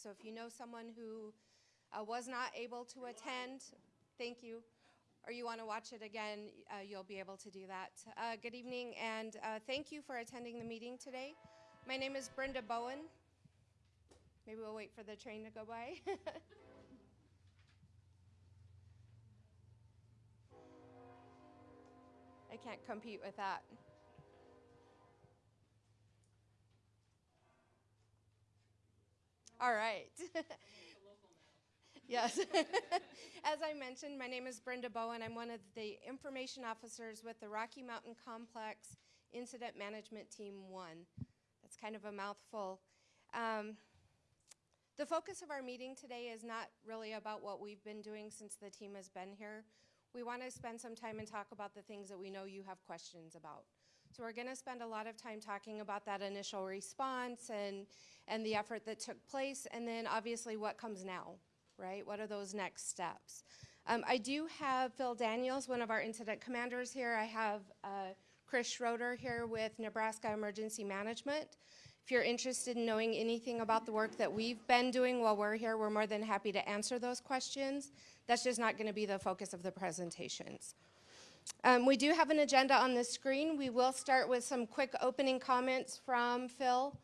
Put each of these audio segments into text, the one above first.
So if you know someone who uh, was not able to attend, thank you, or you want to watch it again, uh, you'll be able to do that. Uh, good evening, and uh, thank you for attending the meeting today. My name is Brenda Bowen. Maybe we'll wait for the train to go by. I can't compete with that. All right. yes. As I mentioned, my name is Brenda Bowen. I'm one of the information officers with the Rocky Mountain Complex Incident Management Team 1. That's kind of a mouthful. Um, the focus of our meeting today is not really about what we've been doing since the team has been here. We want to spend some time and talk about the things that we know you have questions about. So we're going to spend a lot of time talking about that initial response and, and the effort that took place, and then obviously what comes now, right? What are those next steps? Um, I do have Phil Daniels, one of our incident commanders here. I have uh, Chris Schroeder here with Nebraska Emergency Management. If you're interested in knowing anything about the work that we've been doing while we're here, we're more than happy to answer those questions. That's just not going to be the focus of the presentations. Um, we do have an agenda on the screen. We will start with some quick opening comments from Phil.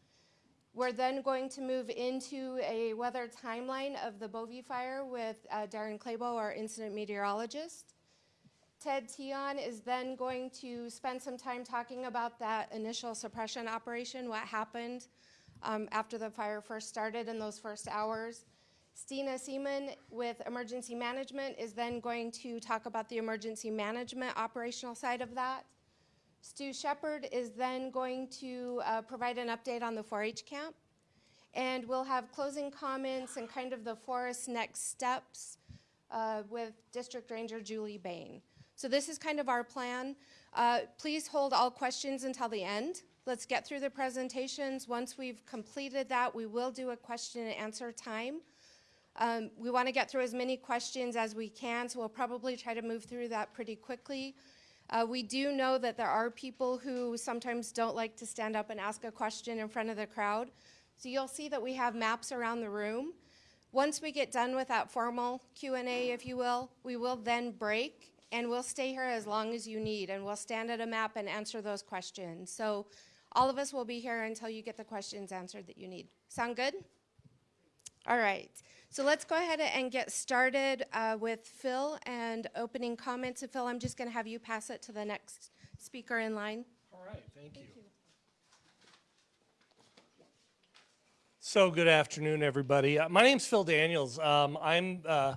We're then going to move into a weather timeline of the Bovee fire with uh, Darren Clabo, our incident meteorologist. Ted Tion is then going to spend some time talking about that initial suppression operation, what happened um, after the fire first started in those first hours. Stina Seaman with Emergency Management is then going to talk about the emergency management operational side of that. Stu Shepard is then going to uh, provide an update on the 4-H camp. And we'll have closing comments and kind of the forest next steps uh, with District Ranger Julie Bain. So this is kind of our plan. Uh, please hold all questions until the end. Let's get through the presentations. Once we've completed that, we will do a question and answer time. Um, we want to get through as many questions as we can, so we'll probably try to move through that pretty quickly. Uh, we do know that there are people who sometimes don't like to stand up and ask a question in front of the crowd. So you'll see that we have maps around the room. Once we get done with that formal Q&A, if you will, we will then break and we'll stay here as long as you need and we'll stand at a map and answer those questions. So all of us will be here until you get the questions answered that you need. Sound good? All right. So let's go ahead and get started uh, with Phil and opening comments. And Phil, I'm just going to have you pass it to the next speaker in line. All right, thank you. So good afternoon, everybody. Uh, my name's Phil Daniels. Um, I'm uh,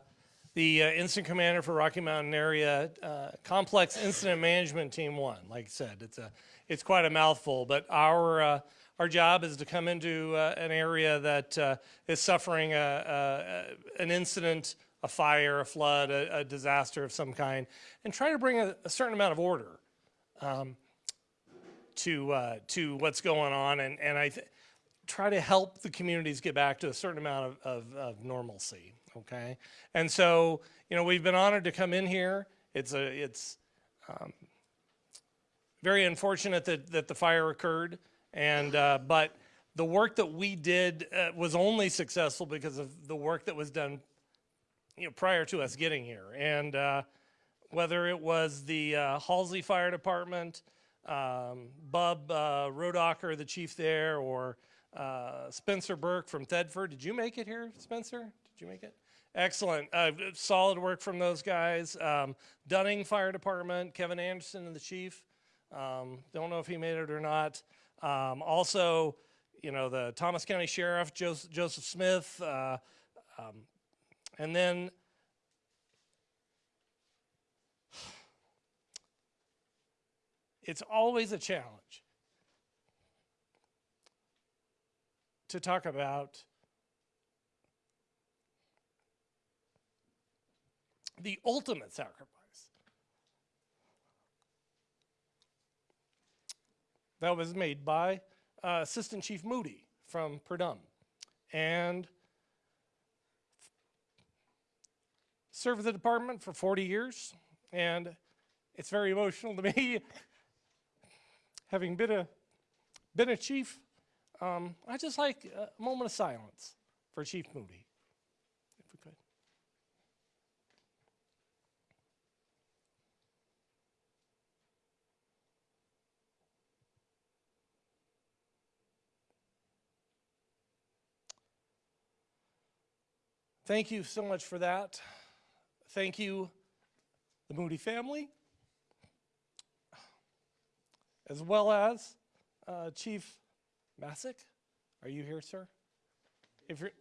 the uh, incident commander for Rocky Mountain Area uh, Complex Incident Management Team One. Like I said, it's a it's quite a mouthful, but our uh, our job is to come into uh, an area that uh, is suffering a, a, an incident, a fire, a flood, a, a, disaster of some kind, and try to bring a, certain amount of order um, to uh, to what's going on, and and I try to help the communities get back to a certain amount of, of, of normalcy. Okay, and so you know we've been honored to come in here. It's a it's um, very unfortunate that that the fire occurred. And, uh, but the work that we did uh, was only successful because of the work that was done you know, prior to us getting here. And uh, whether it was the uh, Halsey Fire Department, um, Bub uh, Rodacher, the chief there, or uh, Spencer Burke from Thedford. Did you make it here, Spencer? Did you make it? Excellent. Uh, solid work from those guys. Um, Dunning Fire Department, Kevin Anderson and the chief. Um, don't know if he made it or not. Um, also, you know, the Thomas County Sheriff, Joseph, Joseph Smith, uh, um, and then it's always a challenge to talk about the ultimate sacrifice. That was made by uh, Assistant Chief Moody from Purdum. And served the department for 40 years, and it's very emotional to me, having been a, been a chief. Um, I just like a moment of silence for Chief Moody, if we could. Thank you so much for that. Thank you, the Moody family, as well as uh, Chief Masick. Are you here, sir? If you're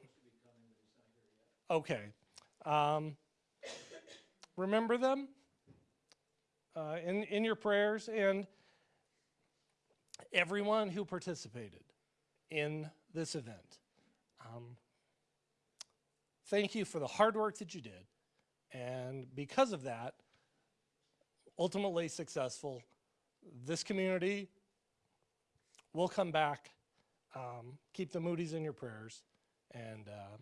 okay, um, remember them uh, in in your prayers and everyone who participated in this event. Thank you for the hard work that you did. And because of that, ultimately successful, this community will come back. Um, keep the Moody's in your prayers. And uh,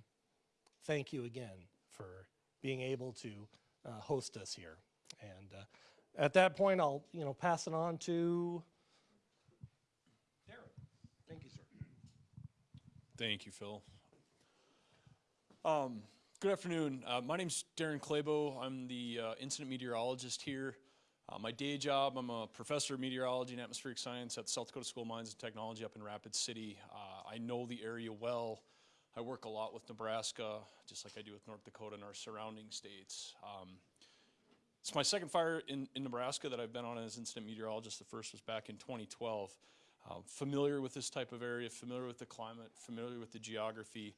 thank you again for being able to uh, host us here. And uh, at that point, I'll you know pass it on to Darren. Thank you, sir. Thank you, Phil. Um, good afternoon. Uh, my name's Darren Clabo. I'm the uh, incident meteorologist here. Uh, my day job, I'm a professor of meteorology and atmospheric science at the South Dakota School of Mines and Technology up in Rapid City. Uh, I know the area well. I work a lot with Nebraska, just like I do with North Dakota and our surrounding states. Um, it's my second fire in, in Nebraska that I've been on as incident meteorologist. The first was back in 2012. Uh, familiar with this type of area, familiar with the climate, familiar with the geography.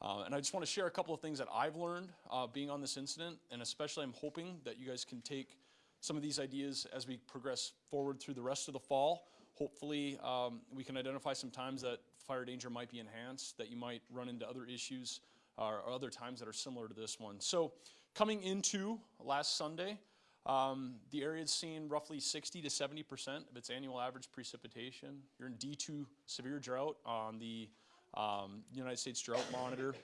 Uh, and I just want to share a couple of things that I've learned uh, being on this incident, and especially I'm hoping that you guys can take some of these ideas as we progress forward through the rest of the fall. Hopefully, um, we can identify some times that fire danger might be enhanced, that you might run into other issues or other times that are similar to this one. So, coming into last Sunday, um, the area has seen roughly 60 to 70 percent of its annual average precipitation. You're in D2 severe drought on the um, United States Drought Monitor.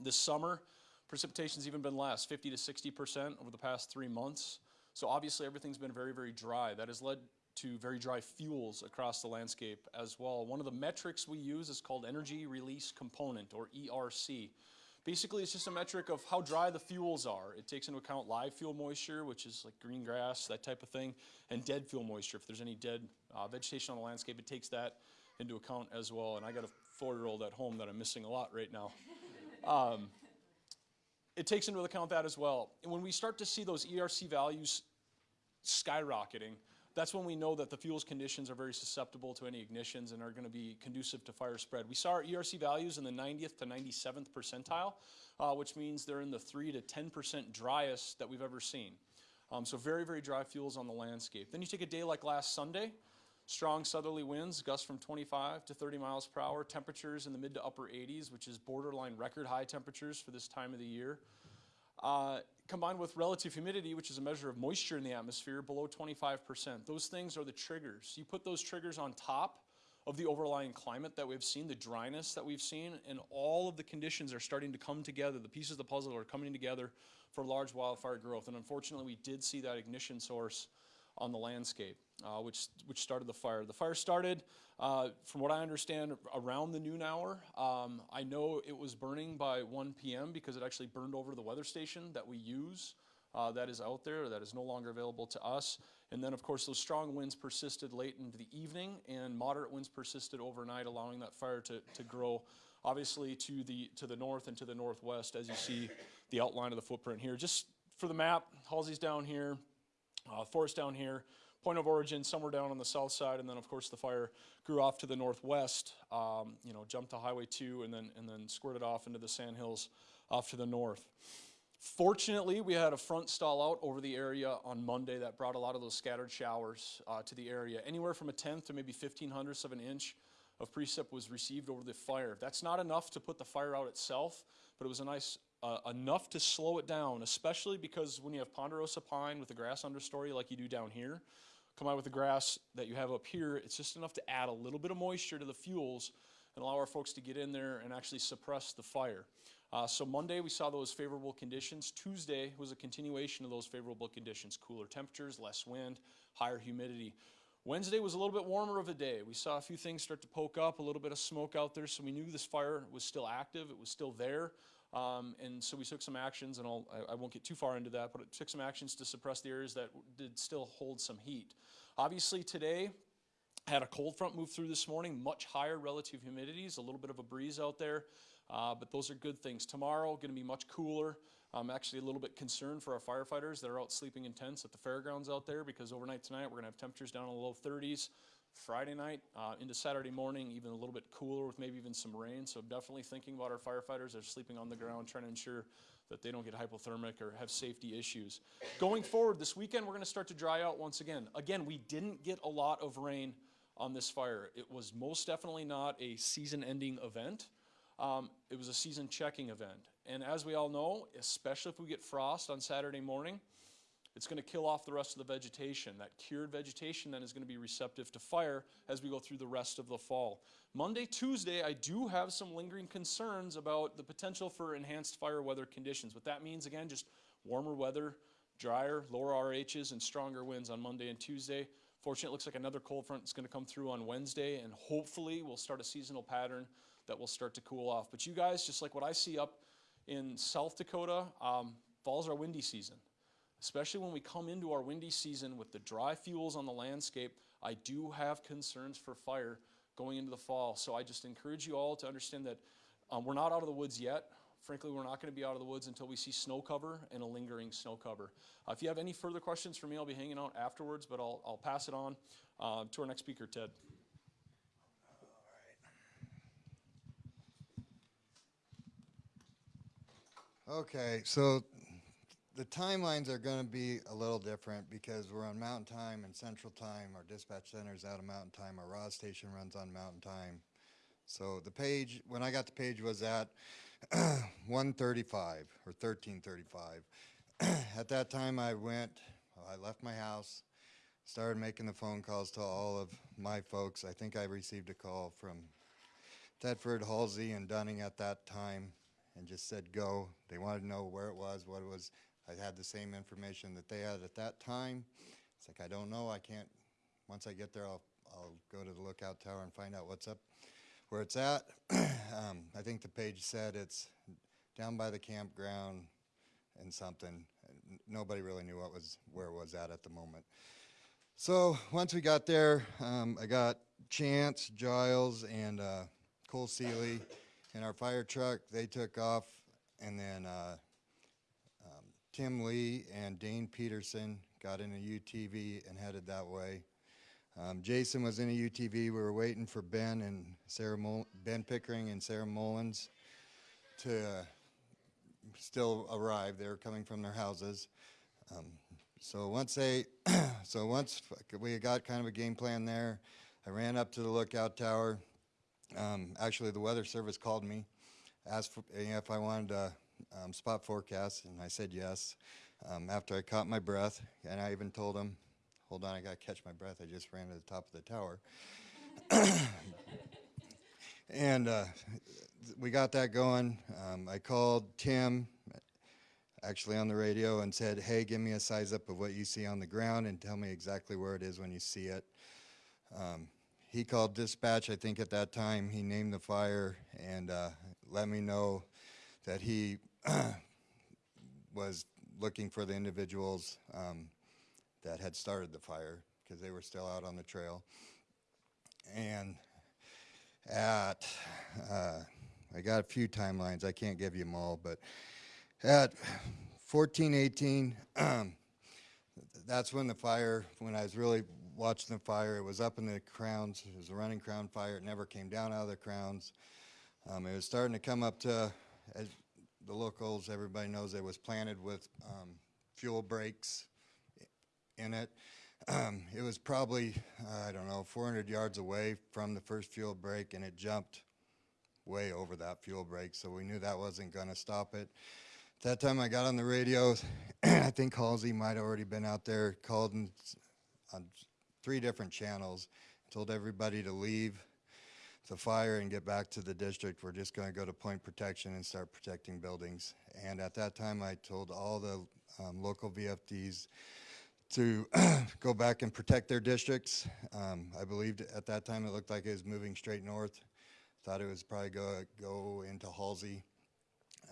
This summer, precipitation's even been less, 50 to 60 percent over the past three months. So obviously everything's been very, very dry. That has led to very dry fuels across the landscape as well. One of the metrics we use is called Energy Release Component, or ERC. Basically, it's just a metric of how dry the fuels are. It takes into account live fuel moisture, which is like green grass, that type of thing, and dead fuel moisture. If there's any dead uh, vegetation on the landscape, it takes that into account as well. And I got a four-year-old at home that I'm missing a lot right now. Um, it takes into account that as well. And when we start to see those ERC values skyrocketing, that's when we know that the fuels conditions are very susceptible to any ignitions and are going to be conducive to fire spread. We saw our ERC values in the 90th to 97th percentile, uh, which means they're in the 3 to 10% driest that we've ever seen. Um, so very, very dry fuels on the landscape. Then you take a day like last Sunday, strong southerly winds, gusts from 25 to 30 miles per hour, temperatures in the mid to upper 80s, which is borderline record high temperatures for this time of the year. Uh, combined with relative humidity, which is a measure of moisture in the atmosphere, below 25%. Those things are the triggers. You put those triggers on top of the overlying climate that we've seen, the dryness that we've seen, and all of the conditions are starting to come together. The pieces of the puzzle are coming together for large wildfire growth. And unfortunately, we did see that ignition source on the landscape, uh, which, which started the fire. The fire started, uh, from what I understand, around the noon hour. Um, I know it was burning by 1 p.m. because it actually burned over the weather station that we use. Uh, that is out there, that is no longer available to us. And then, of course, those strong winds persisted late into the evening, and moderate winds persisted overnight, allowing that fire to, to grow, obviously, to the, to the north and to the northwest, as you see the outline of the footprint here. Just for the map, Halsey's down here, uh, forest down here, point of origin somewhere down on the south side, and then of course the fire grew off to the northwest. Um, you know, jumped to Highway 2 and then and then squirted off into the sandhills off to the north. Fortunately, we had a front stall out over the area on Monday that brought a lot of those scattered showers uh, to the area. Anywhere from a tenth to maybe 15 hundredths of an inch of precip was received over the fire. That's not enough to put the fire out itself, but it was a nice uh, enough to slow it down, especially because when you have ponderosa pine with a grass understory like you do down here, come out with the grass that you have up here, it's just enough to add a little bit of moisture to the fuels and allow our folks to get in there and actually suppress the fire. Uh, so Monday we saw those favorable conditions. Tuesday was a continuation of those favorable conditions. Cooler temperatures, less wind, higher humidity. Wednesday was a little bit warmer of a day. We saw a few things start to poke up, a little bit of smoke out there, so we knew this fire was still active, it was still there. Um, and so we took some actions, and I'll, I, I won't get too far into that, but it took some actions to suppress the areas that did still hold some heat. Obviously, today, had a cold front move through this morning, much higher relative humidities, a little bit of a breeze out there, uh, but those are good things. Tomorrow, going to be much cooler. I'm actually a little bit concerned for our firefighters that are out sleeping in tents at the fairgrounds out there because overnight tonight we're going to have temperatures down in the low 30s. Friday night uh, into Saturday morning, even a little bit cooler with maybe even some rain. So definitely thinking about our firefighters that are sleeping on the ground, trying to ensure that they don't get hypothermic or have safety issues. Going forward, this weekend we're going to start to dry out once again. Again, we didn't get a lot of rain on this fire. It was most definitely not a season-ending event. Um, it was a season checking event. And as we all know, especially if we get frost on Saturday morning, it's going to kill off the rest of the vegetation. That cured vegetation then is going to be receptive to fire as we go through the rest of the fall. Monday, Tuesday, I do have some lingering concerns about the potential for enhanced fire weather conditions. What that means, again, just warmer weather, drier, lower RHs, and stronger winds on Monday and Tuesday. Fortunately, it looks like another cold front is going to come through on Wednesday, and hopefully we'll start a seasonal pattern that will start to cool off. But you guys, just like what I see up in South Dakota, um, fall's our windy season. Especially when we come into our windy season with the dry fuels on the landscape, I do have concerns for fire going into the fall. So I just encourage you all to understand that um, we're not out of the woods yet. Frankly, we're not going to be out of the woods until we see snow cover and a lingering snow cover. Uh, if you have any further questions for me, I'll be hanging out afterwards, but I'll, I'll pass it on uh, to our next speaker, Ted. Okay, so the timelines are going to be a little different because we're on Mountain Time and Central Time. Our dispatch center is out of Mountain Time. Our RAW station runs on Mountain Time. So the page, when I got the page, was at 135 or 1335. at that time, I went, I left my house, started making the phone calls to all of my folks. I think I received a call from Thedford, Halsey, and Dunning at that time and just said go. They wanted to know where it was, what it was. I had the same information that they had at that time. It's like, I don't know, I can't, once I get there, I'll, I'll go to the lookout tower and find out what's up, where it's at. um, I think the page said it's down by the campground and something. Nobody really knew what was, where it was at at the moment. So once we got there, um, I got Chance, Giles, and uh, Cole Seeley in our fire truck. They took off, and then uh, Tim Lee and Dane Peterson got in a UTV and headed that way. Um, Jason was in a UTV. We were waiting for Ben and Sarah Ben Pickering and Sarah Mullins to uh, still arrive. They were coming from their houses. Um, so once they, so once we got kind of a game plan there, I ran up to the lookout tower. Um, actually, the weather service called me, asked for, you know, if I wanted to um, spot forecast, and I said yes. Um, after I caught my breath, and I even told him, "Hold on, I got to catch my breath. I just ran to the top of the tower." and uh, we got that going. Um, I called Tim, actually on the radio, and said, "Hey, give me a size up of what you see on the ground, and tell me exactly where it is when you see it." Um, he called dispatch, I think at that time, he named the fire and uh, let me know that he was looking for the individuals um, that had started the fire because they were still out on the trail. And at, uh, I got a few timelines, I can't give you them all, but at 1418, um, that's when the fire, when I was really watching the fire, it was up in the crowns. It was a running crown fire. It never came down out of the crowns. Um, it was starting to come up to, as the locals, everybody knows, it was planted with um, fuel breaks in it. Um, it was probably, uh, I don't know, 400 yards away from the first fuel break, and it jumped way over that fuel break, so we knew that wasn't going to stop it. At that time, I got on the radio. And I think Halsey might have already been out there, called on three different channels, told everybody to leave the fire and get back to the district. We're just going to go to point protection and start protecting buildings. And at that time, I told all the um, local VFDs to go back and protect their districts. Um, I believed at that time it looked like it was moving straight north. Thought it was probably go go into Halsey.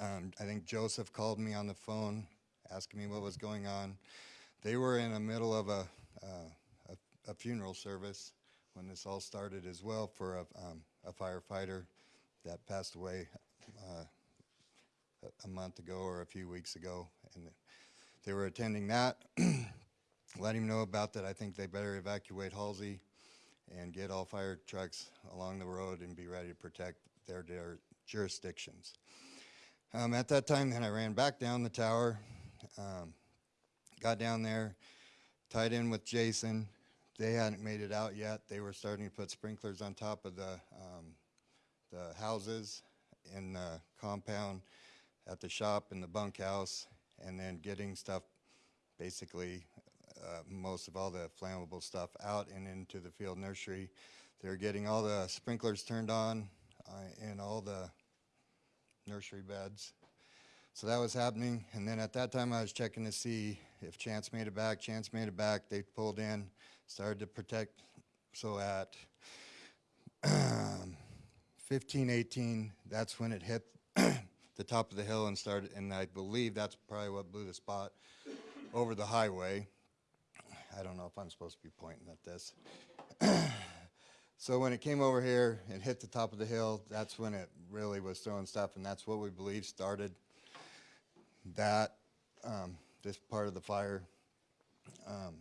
Um, I think Joseph called me on the phone, asking me what was going on. They were in the middle of a, uh, a, a funeral service when this all started as well for a, um, a firefighter that passed away uh, a- month ago or a few weeks ago. And they were attending that. Let him know about that. I think they better evacuate Halsey and get all fire trucks along the road and be ready to protect their, their jurisdictions. Um, at that time, then I ran back down the tower, um, got down there, tied in with Jason. They hadn't made it out yet. They were starting to put sprinklers on top of the, um, the houses in the compound, at the shop, in the bunkhouse, and then getting stuff, basically, uh, most of all the flammable stuff out and into the field nursery. They're getting all the sprinklers turned on uh, in all the nursery beds. So that was happening, and then at that time I was checking to see if Chance made it back. Chance made it back. They pulled in, started to protect. So at um, 15, 18, that's when it hit the top of the hill and started, and I believe that's probably what blew the spot over the highway. I don't know if I'm supposed to be pointing at this. so when it came over here and hit the top of the hill, that's when it really was throwing stuff, and that's what we believe started that, um, this part of the fire. Um,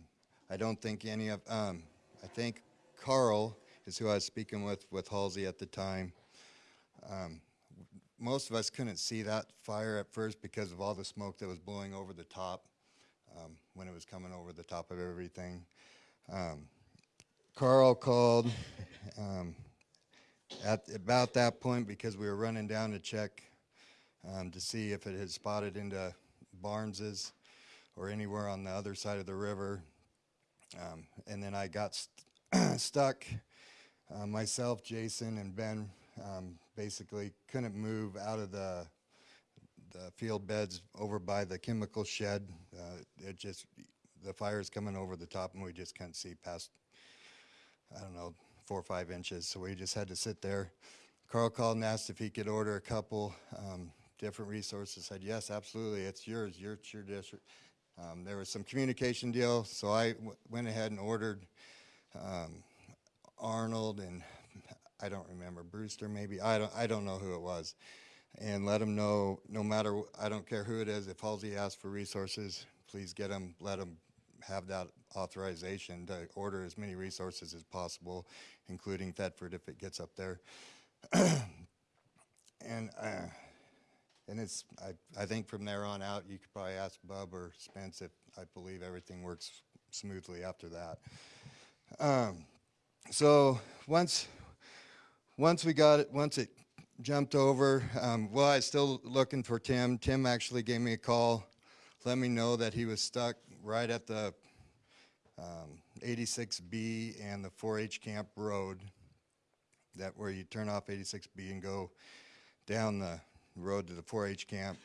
I don't think any of, um, I think Carl is who I was speaking with, with Halsey at the time. Um, most of us couldn't see that fire at first because of all the smoke that was blowing over the top um, when it was coming over the top of everything. Um, Carl called um, at about that point because we were running down to check um, to see if it had spotted into Barnes's or anywhere on the other side of the river. Um, and then I got st- stuck. Uh, myself, Jason, and Ben um, basically couldn't move out of the the field beds over by the chemical shed. Uh, it just the fire's coming over the top, and we just couldn't see past. I don't know, four or five inches. So we just had to sit there. Carl called and asked if he could order a couple um, different resources. Said yes, absolutely. It's yours. Your it's your district. Um, there was some communication deal, so I went ahead and ordered um, Arnold and I don't remember Brewster maybe I don't I don't know who it was, and let them know no matter I don't care who it is if Halsey asks for resources, please get them let them have that authorization to order as many resources as possible, including Thedford if it gets up there, and. Uh, and it's, I, I think from there on out, you could probably ask Bub or Spence if I believe everything works smoothly after that. Um, so once, once we got it, once it jumped over, um, well, I was still looking for Tim. Tim actually gave me a call, let me know that he was stuck right at the um, 86B and the 4-H camp road, that where you turn off 86B and go down the road to the 4-H camp.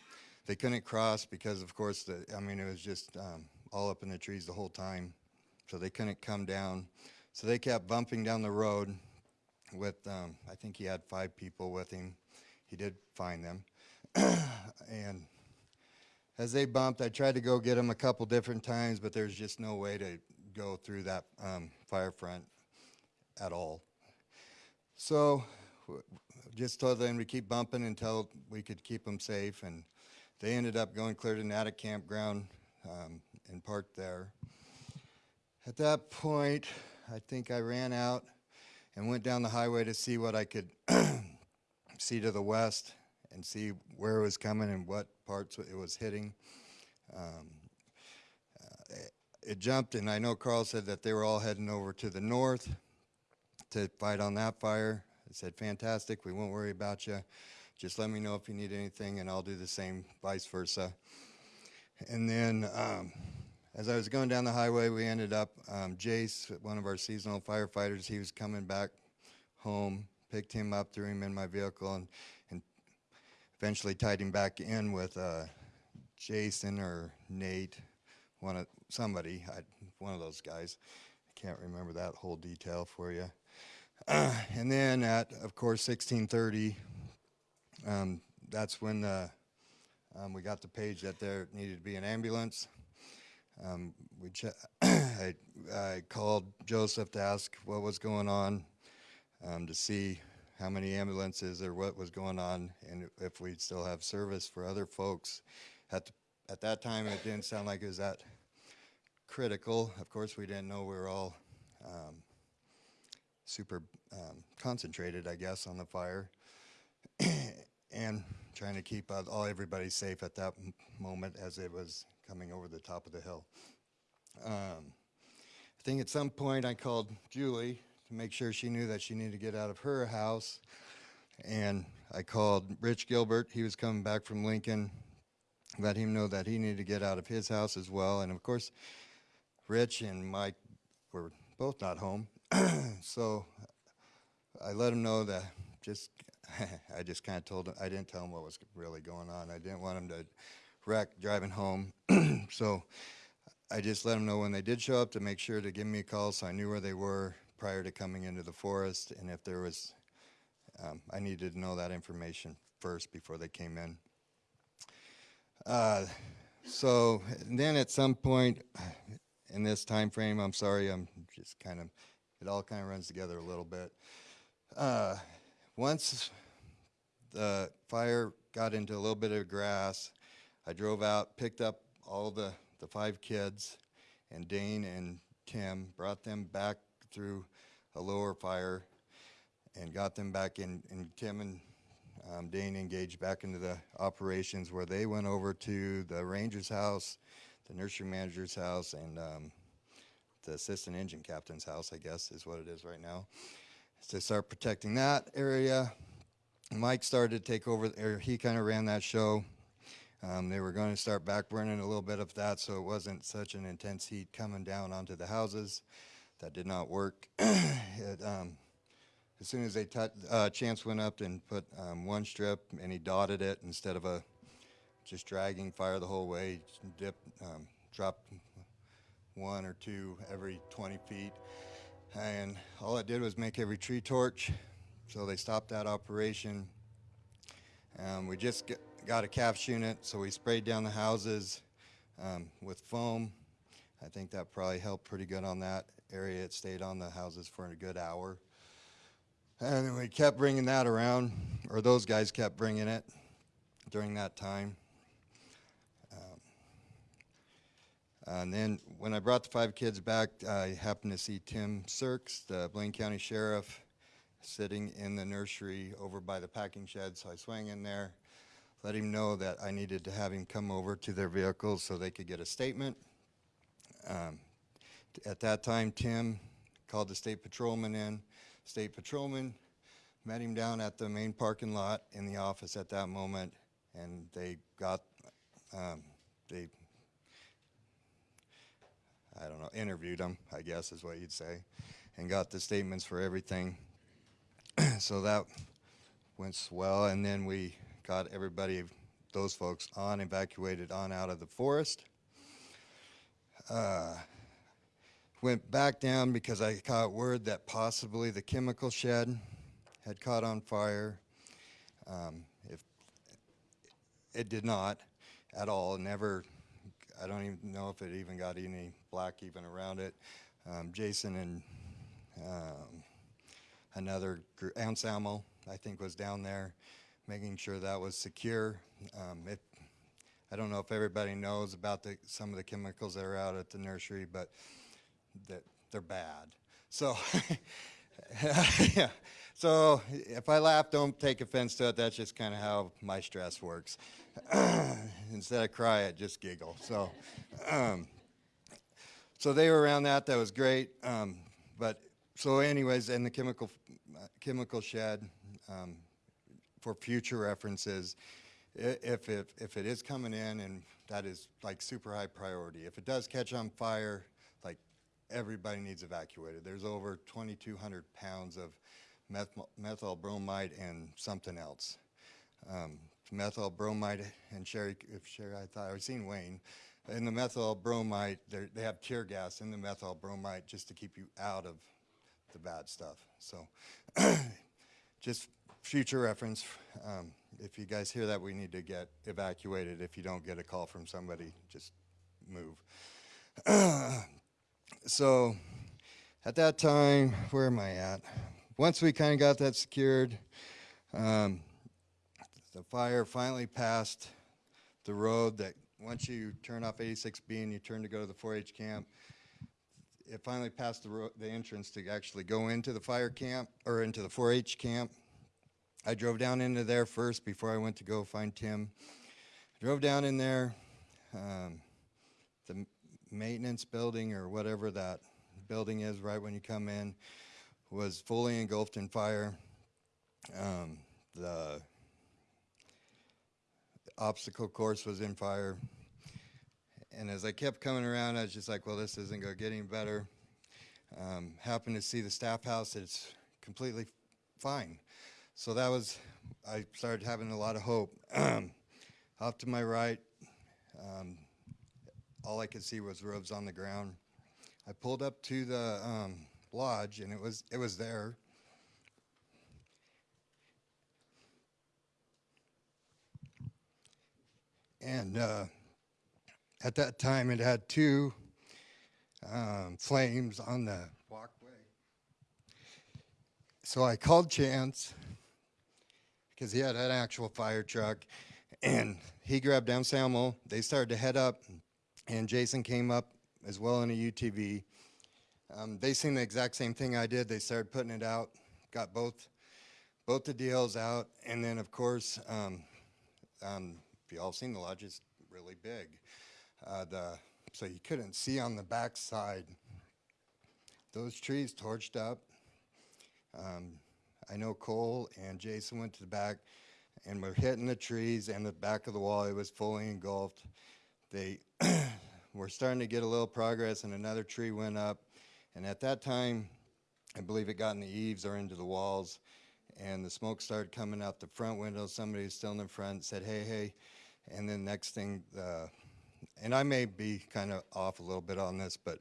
They couldn't cross because, of course, the I mean, it was just um, all up in the trees the whole time, so they couldn't come down. So they kept bumping down the road with, um, I think he had five people with him. He did find them, and as they bumped, I tried to go get them a couple different times, but there's just no way to go through that um, fire front at all. So just told them to keep bumping until we could keep them safe, and they ended up going clear to Natick Campground um, and parked there. At that point, I think I ran out and went down the highway to see what I could see to the west and see where it was coming and what parts it was hitting. Um, uh, it jumped, and I know Carl said that they were all heading over to the north to fight on that fire. I said, fantastic, we won't worry about you. Just let me know if you need anything, and I'll do the same, vice versa. And then, um, as I was going down the highway, we ended up, um, Jace, one of our seasonal firefighters, he was coming back home, picked him up, threw him in my vehicle, and, and eventually tied him back in with uh, Jason or Nate, one of somebody. I one of those guys. I can't remember that whole detail for you. And then at, of course, 1630, um, that's when the, um, we got the page that there needed to be an ambulance. Um, we I, I called Joseph to ask what was going on, um, to see how many ambulances or what was going on, and if we'd still have service for other folks. At the, at that time, it didn't sound like it was that critical. Of course, we didn't know we were all um, super um, concentrated, I guess, on the fire, and trying to keep all everybody safe at that moment as it was coming over the top of the hill. Um, I think at some point I called Julie to make sure she knew that she needed to get out of her house, and I called Rich Gilbert. He was coming back from Lincoln. Let him know that he needed to get out of his house as well, and of course, Rich and Mike were both not home, so I let him know that just I just kind of told him I didn't tell him what was really going on. I didn't want him to wreck driving home, so I just let him know when they did show up to make sure to give me a call so I knew where they were prior to coming into the forest, and if there was, um, I needed to know that information first before they came in. Uh, so then at some point in this time frame, I'm sorry, I'm just kind of, it all kind of runs together a little bit. Uh, once the fire got into a little bit of grass, I drove out, picked up all the, the five kids, and Dane and Tim brought them back through a lower fire and got them back in, and Tim and um, Dane engaged back into the operations where they went over to the ranger's house, the nursery manager's house, and um, the assistant engine captain's house, I guess is what it is right now, to start protecting that area. Mike started to take over, or he kind of ran that show. Um, they were going to start back burning a little bit of that so it wasn't such an intense heat coming down onto the houses. That did not work. it, um, as soon as they uh, Chance went up and put um, one strip and he dotted it instead of a just dragging fire the whole way, dip, um, drop one or two every 20 feet. And all it did was make every tree torch. So they stopped that operation. Um, we just get, got a CAFS unit, so we sprayed down the houses um, with foam. I think that probably helped pretty good on that area. It stayed on the houses for a good hour. And then we kept bringing that around, or those guys kept bringing it during that time. Um, and then when I brought the five kids back, I happened to see Tim Sirks, the Blaine County Sheriff, sitting in the nursery over by the packing shed. So I swang in there, let him know that I needed to have him come over to their vehicles so they could get a statement. Um, at that time, Tim called the state patrolman in. State patrolman met him down at the main parking lot in the office at that moment, and they got, um, they, I don't know, interviewed them, I guess is what you'd say, and got the statements for everything. so that went swell, and then we got everybody, those folks on, evacuated on out of the forest. Uh, went back down because I caught word that possibly the chemical shed had caught on fire. Um, if it did not at all, never. I don't even know if it even got any black even around it. Um, Jason and um, another gr- Anselmo, I think, was down there making sure that was secure. Um, it, I don't know if everybody knows about the, some of the chemicals that are out at the nursery, but that they're bad. So, yeah. So if I laugh, don't take offense to it. That's just kind of how my stress works. Instead of cry, I just giggle. So, um, so they were around that. That was great. Um, but so, anyways, and the chemical uh, chemical shed um, for future references. If, if if it is coming in and that is like super high priority. If it does catch on fire, like everybody needs evacuated. There's over 2,200 pounds of meth- methyl bromide and something else. Um, methyl bromide and Sherry, if Sherry, I thought I was seeing Wayne. in the methyl bromide, they have tear gas in the methyl bromide just to keep you out of the bad stuff. So, just future reference. Um, if you guys hear that, we need to get evacuated. If you don't get a call from somebody, just move. so, at that time, where am I at? Once we kind of got that secured, um, the fire finally passed the road that once you turn off 86B and you turn to go to the 4-H camp, it finally passed the, the entrance to actually go into the fire camp or into the 4-H camp. I drove down into there first before I went to go find Tim. I Drove down in there. Um, the maintenance building or whatever that building is right when you come in was fully engulfed in fire. Um, the obstacle course was in fire. And as I kept coming around, I was just like, well, this isn't going to get any better. Um, happened to see the staff house, it's completely fine. So that was, I started having a lot of hope. Off to my right, um, all I could see was roofs on the ground. I pulled up to the um, lodge, and it was it was there. And uh, at that time, it had two um, flames on the walkway. So I called Chance because he had an actual fire truck, and he grabbed down Samuel. They started to head up, and Jason came up as well in a UTV. Um, they seen the exact same thing I did. They started putting it out, got both both the deals out, and then of course, um, um, if you all seen the lodge, it's really big. Uh, the so you couldn't see on the back side. Those trees torched up. Um, I know Cole and Jason went to the back and were hitting the trees and the back of the wall. It was fully engulfed. They were starting to get a little progress, and another tree went up. And at that time, I believe it got in the eaves or into the walls, and the smoke started coming out the front window. Somebody was still in the front said, "Hey, hey," and then next thing, uh, and I may be kind of off a little bit on this, but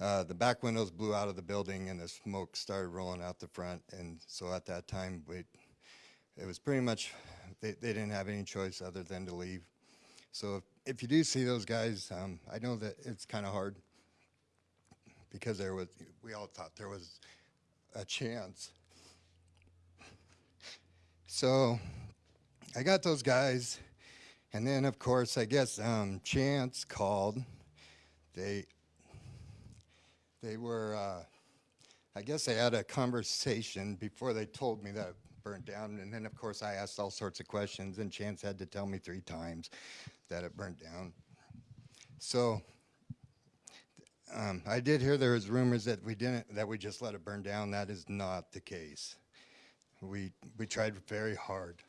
uh, the back windows blew out of the building, and the smoke started rolling out the front. And so at that time, we, it was pretty much they, they didn't have any choice other than to leave. So if, if you do see those guys, um, I know that it's kind of hard because there was we all thought there was a chance. So I got those guys, and then of course I guess um, Chance called. They they were uh, I guess they had a conversation before they told me that burnt down, and then of course I asked all sorts of questions, and Chance had to tell me three times that it burnt down. So um, I did hear there was rumors that we didn't, that we just let it burn down. That is not the case. We we tried very hard.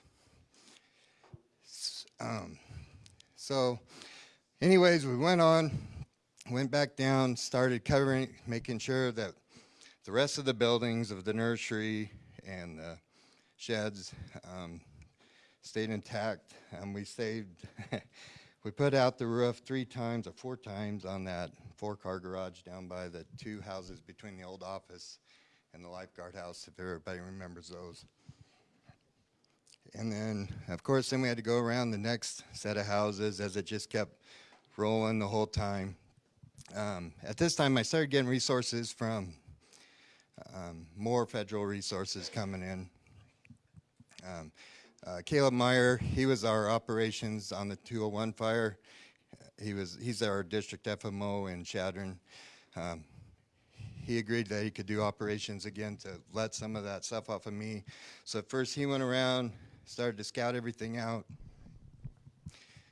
Um, so, anyways, we went on, went back down, started covering, making sure that the rest of the buildings of the nursery and the sheds um, stayed intact. And we saved, we put out the roof three times or four times on that four-car garage down by the two houses between the old office and the lifeguard house, if everybody remembers those. And then, of course, then we had to go around the next set of houses as it just kept rolling the whole time. Um, at this time, I started getting resources from um, more federal resources coming in. Um, uh, Caleb Meyer, he was our operations on the 201 fire. He was he's our district FMO in Chadron. Um, he agreed that he could do operations again to let some of that stuff off of me. So first he went around, started to scout everything out.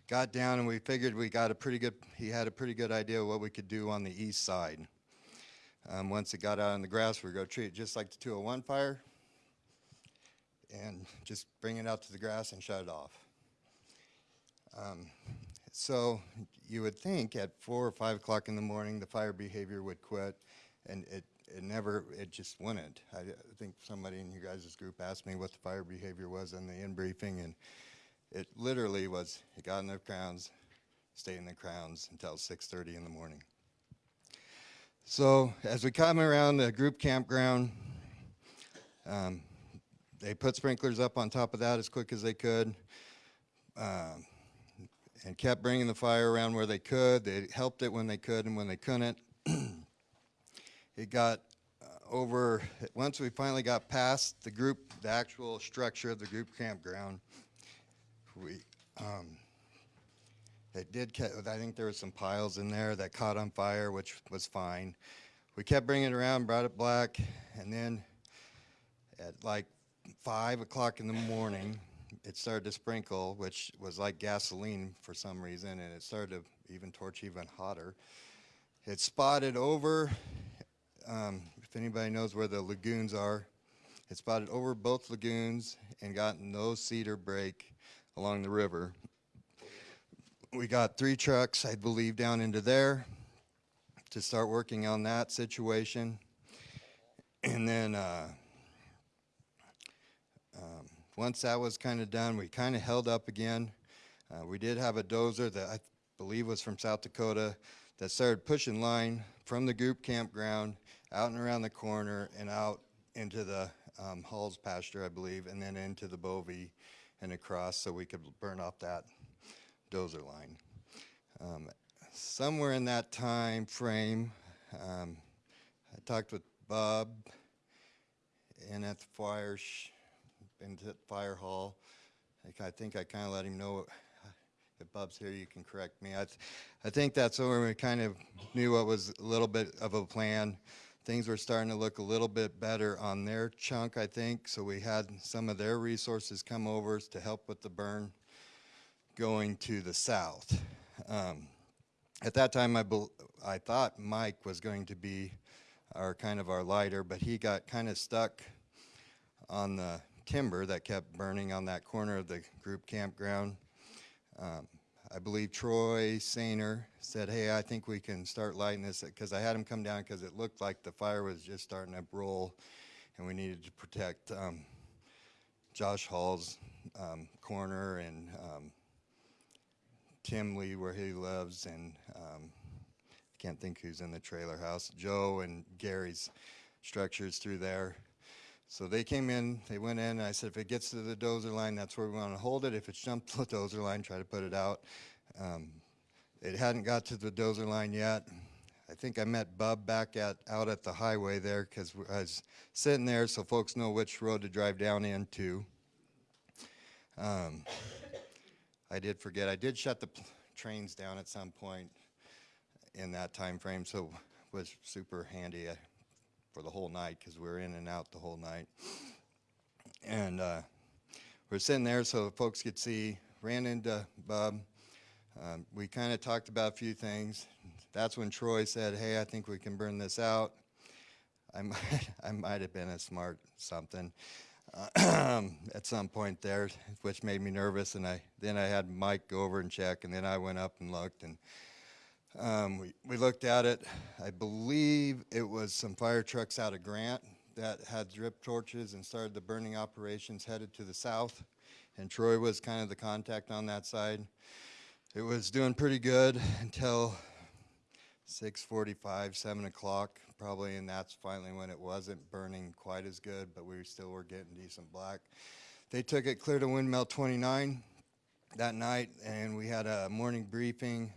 Got down and we figured we got a pretty good. He had a pretty good idea what we could do on the east side. Um, once it got out on the grass, we were going to treat it just like the 201 fire and just bring it out to the grass and shut it off. Um, so you would think at four or five o'clock in the morning, the fire behavior would quit, and it, it never, it just wouldn't. I, I think somebody in you guys' group asked me what the fire behavior was in the in briefing, and it literally was, it got in the crowns, stayed in the crowns until 6:30 in the morning. So as we come around the group campground, um, they put sprinklers up on top of that as quick as they could, um, and kept bringing the fire around where they could. They helped it when they could and when they couldn't. it got uh, over once we finally got past the group, the actual structure of the group campground. We um, it did. I think there was some piles in there that caught on fire, which was fine. We kept bringing it around, brought it black, and then at like five o'clock in the morning, it started to sprinkle, which was like gasoline for some reason, and it started to even torch even hotter. It spotted over. Um, if anybody knows where the lagoons are, it spotted over both lagoons and got no cedar break along the river we got three trucks, I believe, down into there to start working on that situation. And then uh, once that was kind of done, we kind of held up again. Uh, we did have a dozer that I believe was from South Dakota that started pushing line from the group campground out and around the corner and out into the um, Halls pasture, I believe, and then into the Bovee and across so we could burn off that dozer line. Um, somewhere in that time frame, um, I talked with Bob and at the fire, into the fire hall. I think I kind of let him know, if Bob's here, you can correct me. I, th- I think that's where we kind of knew what was a little bit of a plan. Things were starting to look a little bit better on their chunk, I think, so we had some of their resources come over to help with the burn going to the south. Um, at that time, I, I thought Mike was going to be our kind of our lighter, but he got kind of stuck on the timber that kept burning on that corner of the group campground. Um, I believe Troy Sainer said, "Hey, I think we can start lighting this," because I had him come down because it looked like the fire was just starting to roll, and we needed to protect um, Josh Hall's um, corner and um, Tim Lee where he lives, and um, I can't think who's in the trailer house. Joe and Gary's structures through there. So they came in, they went in, and I said, if it gets to the dozer line, that's where we want to hold it. If it's jumped the dozer line, try to put it out. Um, it hadn't got to the dozer line yet. I think I met Bub back at out at the highway there because I was sitting there so folks know which road to drive down into. Um, I did forget. I did shut the trains down at some point in that time frame, so it was super handy uh, for the whole night because we were in and out the whole night. And uh, we're sitting there so folks could see. Ran into Bub. Um, we kind of talked about a few things. That's when Troy said, "Hey, I think we can burn this out." I might, I might have been a smart something uh, at some point there, which made me nervous. And I then I had Mike go over and check, and then I went up and looked, and um, we we looked at it. I believe it was some fire trucks out of Grant that had drip torches and started the burning operations headed to the south, and Troy was kind of the contact on that side. It was doing pretty good until 6:45, 7 o'clock, probably, and that's finally when it wasn't burning quite as good, but we still were getting decent black. They took it clear to Windmill 29 that night, and we had a morning briefing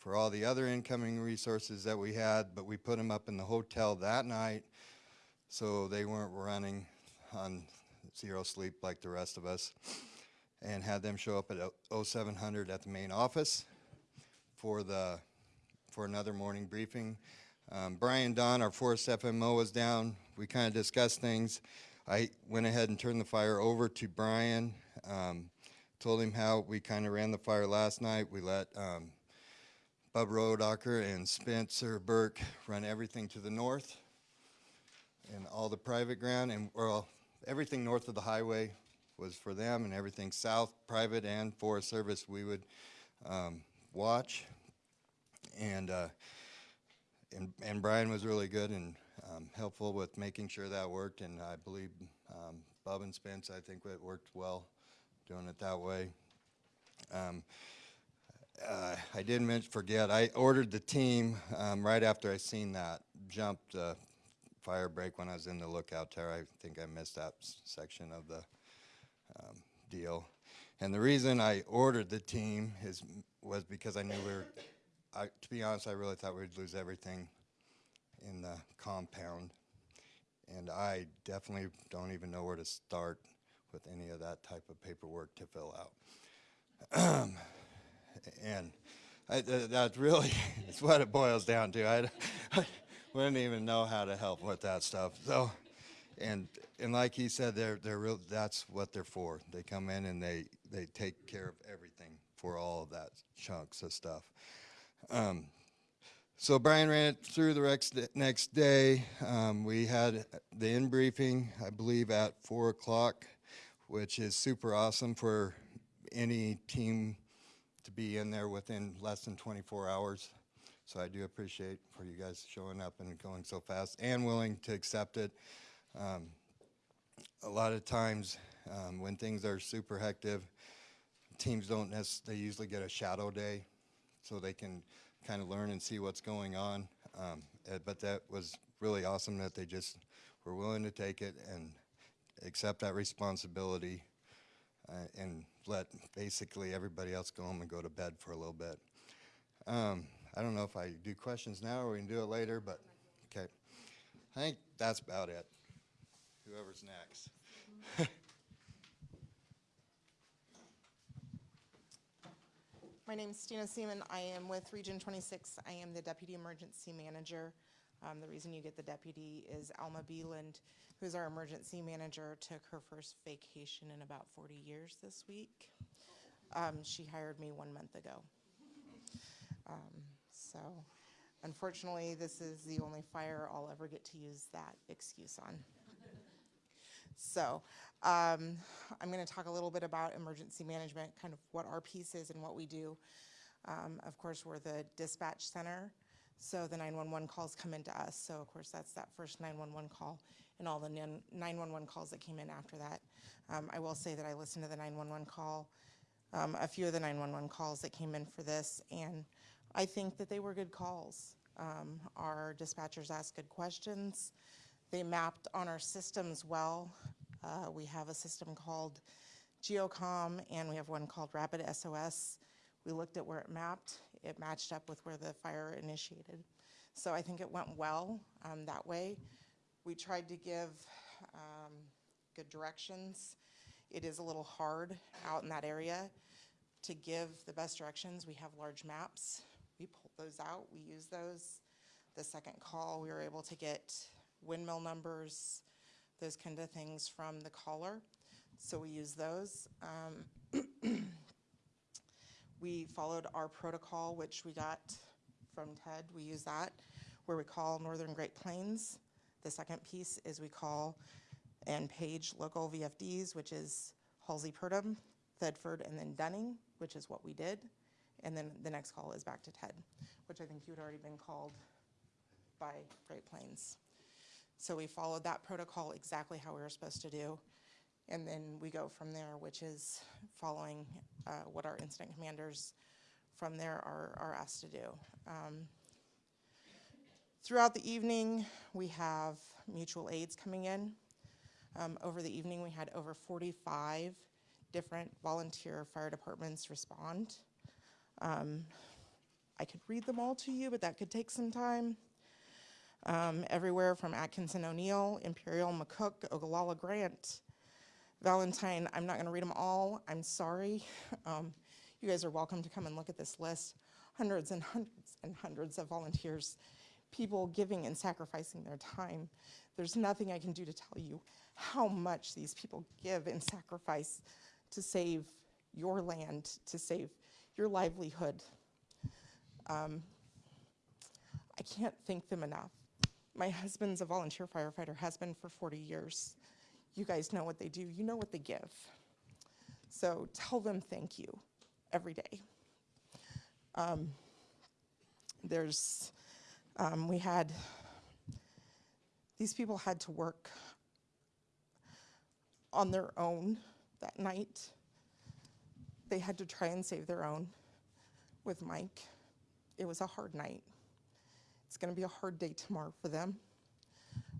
for all the other incoming resources that we had, but we put them up in the hotel that night, so they weren't running on zero sleep like the rest of us, and had them show up at 0700 at the main office for the for another morning briefing. Um, Brian Don, our forest FMO, was down. We kind of discussed things. I went ahead and turned the fire over to Brian. Um, told him how we kind of ran the fire last night. We let um, Bub Rodacher and Spencer Burke run everything to the north and all the private ground and well everything north of the highway was for them and everything south private and forest service we would um, watch and uh, and and Brian was really good and um, helpful with making sure that worked. And I believe um, Bob and Spence, I think it worked well doing it that way. Um, uh, I didn't forget, I ordered the team um, right after I seen that jump the fire break when I was in the lookout tower. I think I missed that section of the um, deal. And the reason I ordered the team is was because I knew we were. I, to be honest, I really thought we'd lose everything in the compound, and I definitely don't even know where to start with any of that type of paperwork to fill out. and I, th- that's really it's what it boils down to. I, I wouldn't even know how to help with that stuff. So, and and like he said, they're they're real. That's what they're for. They come in and they they take care of everything for all of that chunks of stuff. Um, so Brian ran it through the next day. Um, we had the in briefing, I believe, at four o'clock, which is super awesome for any team to be in there within less than 24 hours. So I do appreciate for you guys showing up and going so fast and willing to accept it. Um, a lot of times um, when things are super hectic, teams don't they usually get a shadow day so they can kind of learn and see what's going on. Um, eh, but that was really awesome that they just were willing to take it and accept that responsibility uh, and let basically everybody else go home and go to bed for a little bit. Um, I don't know if I do questions now or we can do it later, but okay. I think that's about it. Whoever's next. My name is Stina Seaman. I am with Region 26. I am the Deputy Emergency Manager. Um, The reason you get the deputy is Alma Beeland, who's our emergency manager, took her first vacation in about 40 years this week. Um, She hired me one month ago. Um, So unfortunately, this is the only fire I'll ever get to use that excuse on. So um, I'm going to talk a little bit about emergency management, kind of what our piece is and what we do. Um, Of course, we're the dispatch center, so the 911 calls come into us. So of course, that's that first 911 call and all the 911 calls that came in after that. Um, I will say that I listened to the 911 call, um, a few of the 911 calls that came in for this, and I think that they were good calls. Um, Our dispatchers asked good questions. They mapped on our systems well. Uh, we have a system called GeoComm and we have one called Rapid SOS. We looked at where it mapped. It matched up with where the fire initiated. So I think it went well um, that way. We tried to give um, good directions. It is a little hard out in that area to give the best directions. We have large maps. We pulled those out. We use those. The second call, we were able to get windmill numbers, those kind of things from the caller. So we use those. Um, we followed our protocol, which we got from Ted. We use that, where we call Northern Great Plains. The second piece is we call and page local VFDs, which is Halsey Purdum, Thedford, and then Dunning, which is what we did. And then the next call is back to Ted, which I think you had already been called by Great Plains. So we followed that protocol exactly how we were supposed to do. And then we go from there, which is following uh, what our incident commanders from there are, are asked to do. Um, Throughout the evening, we have mutual aids coming in. Um, Over the evening, we had over 45 different volunteer fire departments respond. Um, I could read them all to you, but that could take some time um, everywhere from Atkinson O'Neill, Imperial, McCook, Ogallala Grant, Valentine. I'm not going to read them all. I'm sorry. Um, you guys are welcome to come and look at this list. Hundreds and hundreds and hundreds of volunteers, people giving and sacrificing their time. There's nothing I can do to tell you how much these people give and sacrifice to save your land, to save your livelihood. Um, I can't thank them enough. My husband's a volunteer firefighter, has been for 40 years. You guys know what they do, you know what they give. So tell them thank you every day. Um, there's, um, we had, these people had to work on their own that night. They had to try and save their own. with Mike. It was a hard night. It's going to be a hard day tomorrow for them.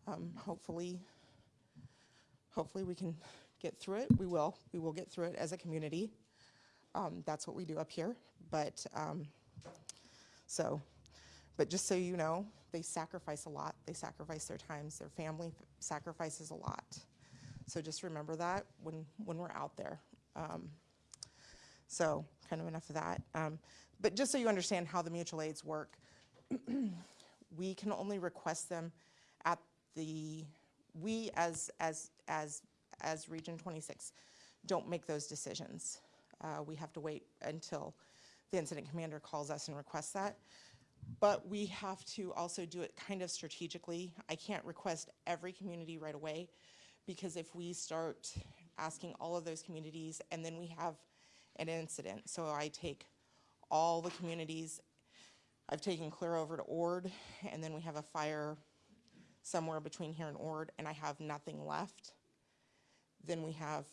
Um, hopefully, hopefully we can get through it. We will. We will get through it as a community. Um, that's what we do up here. But um, so, but just so you know, they sacrifice a lot. They sacrifice their times. Their family sacrifices a lot. So just remember that when when we're out there. Um, so kind of enough of that. Um, but just so you understand how the mutual aids work, we can only request them at the we as as as as Region 26 don't make those decisions. Uh, we have to wait until the incident commander calls us and requests that. But we have to also do it kind of strategically. I can't request every community right away because if we start asking all of those communities and then we have an incident, so I take all the communities, I've taken clear over to Ord, and then we have a fire somewhere between here and Ord, and I have nothing left, then we have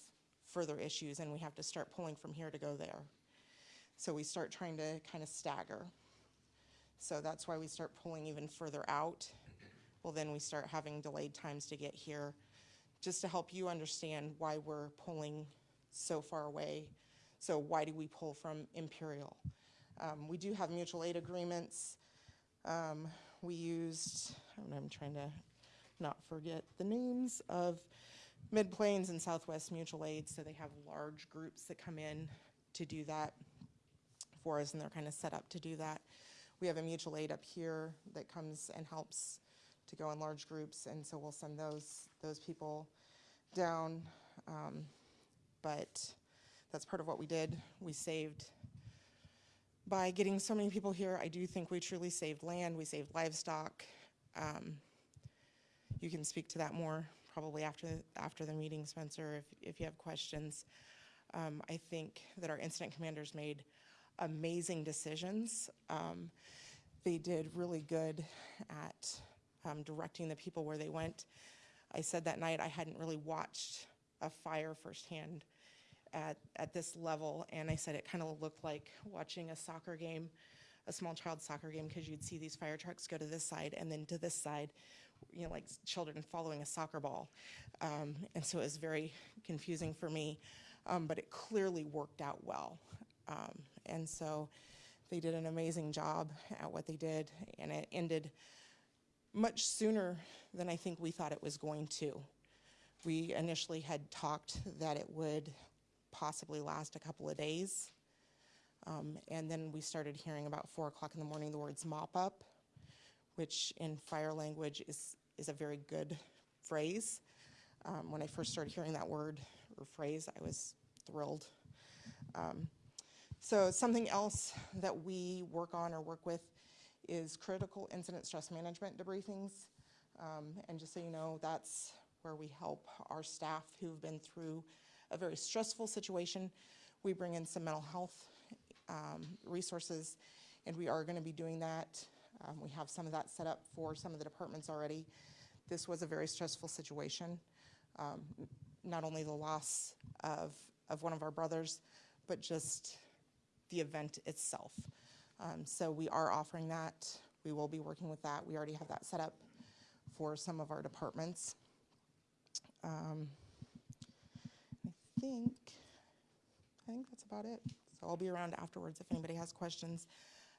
further issues and we have to start pulling from here to go there. So we start trying to kind of stagger. So that's why we start pulling even further out. Well, then we start having delayed times to get here, just to help you understand why we're pulling so far away. So why do we pull from Imperial? Um, we do have mutual aid agreements. Um, we used, I'm trying to not forget the names of Mid Plains and Southwest Mutual Aid, so they have large groups that come in to do that for us, and they're kind of set up to do that. We have a mutual aid up here that comes and helps to go in large groups, and so we'll send those those people down. Um, but that's part of what we did. We saved by getting so many people here. I do think we truly saved land. We saved livestock. Um, you can speak to that more probably after after the meeting, Spencer, if if you have questions. Um, I think that our incident commanders made amazing decisions. Um, they did really good at um, directing the people where they went. I said that night I hadn't really watched a fire firsthand at, at this level, and I said it kind of looked like watching a soccer game, a small child soccer game, because you'd see these fire trucks go to this side and then to this side, you know, like children following a soccer ball. Um, and so it was very confusing for me, um, but it clearly worked out well. Um, and so they did an amazing job at what they did, and it ended much sooner than I think we thought it was going to. We initially had talked that it would possibly last a couple of days. Um, and then we started hearing about four o'clock in the morning the words mop up, which in fire language is, is a very good phrase. Um, when I first started hearing that word or phrase, I was thrilled. Um, so something else that we work on or work with is critical incident stress management debriefings. Um, and just so you know, that's where we help our staff who've been through a very stressful situation. We bring in some mental health um, resources, and we are going to be doing that. Um, we have some of that set up for some of the departments already. This was a very stressful situation. Um, not only the loss of, of one of our brothers, but just the event itself. Um, so we are offering that. We will be working with that. We already have that set up for some of our departments. Um, I think, I think that's about it. So I'll be around afterwards if anybody has questions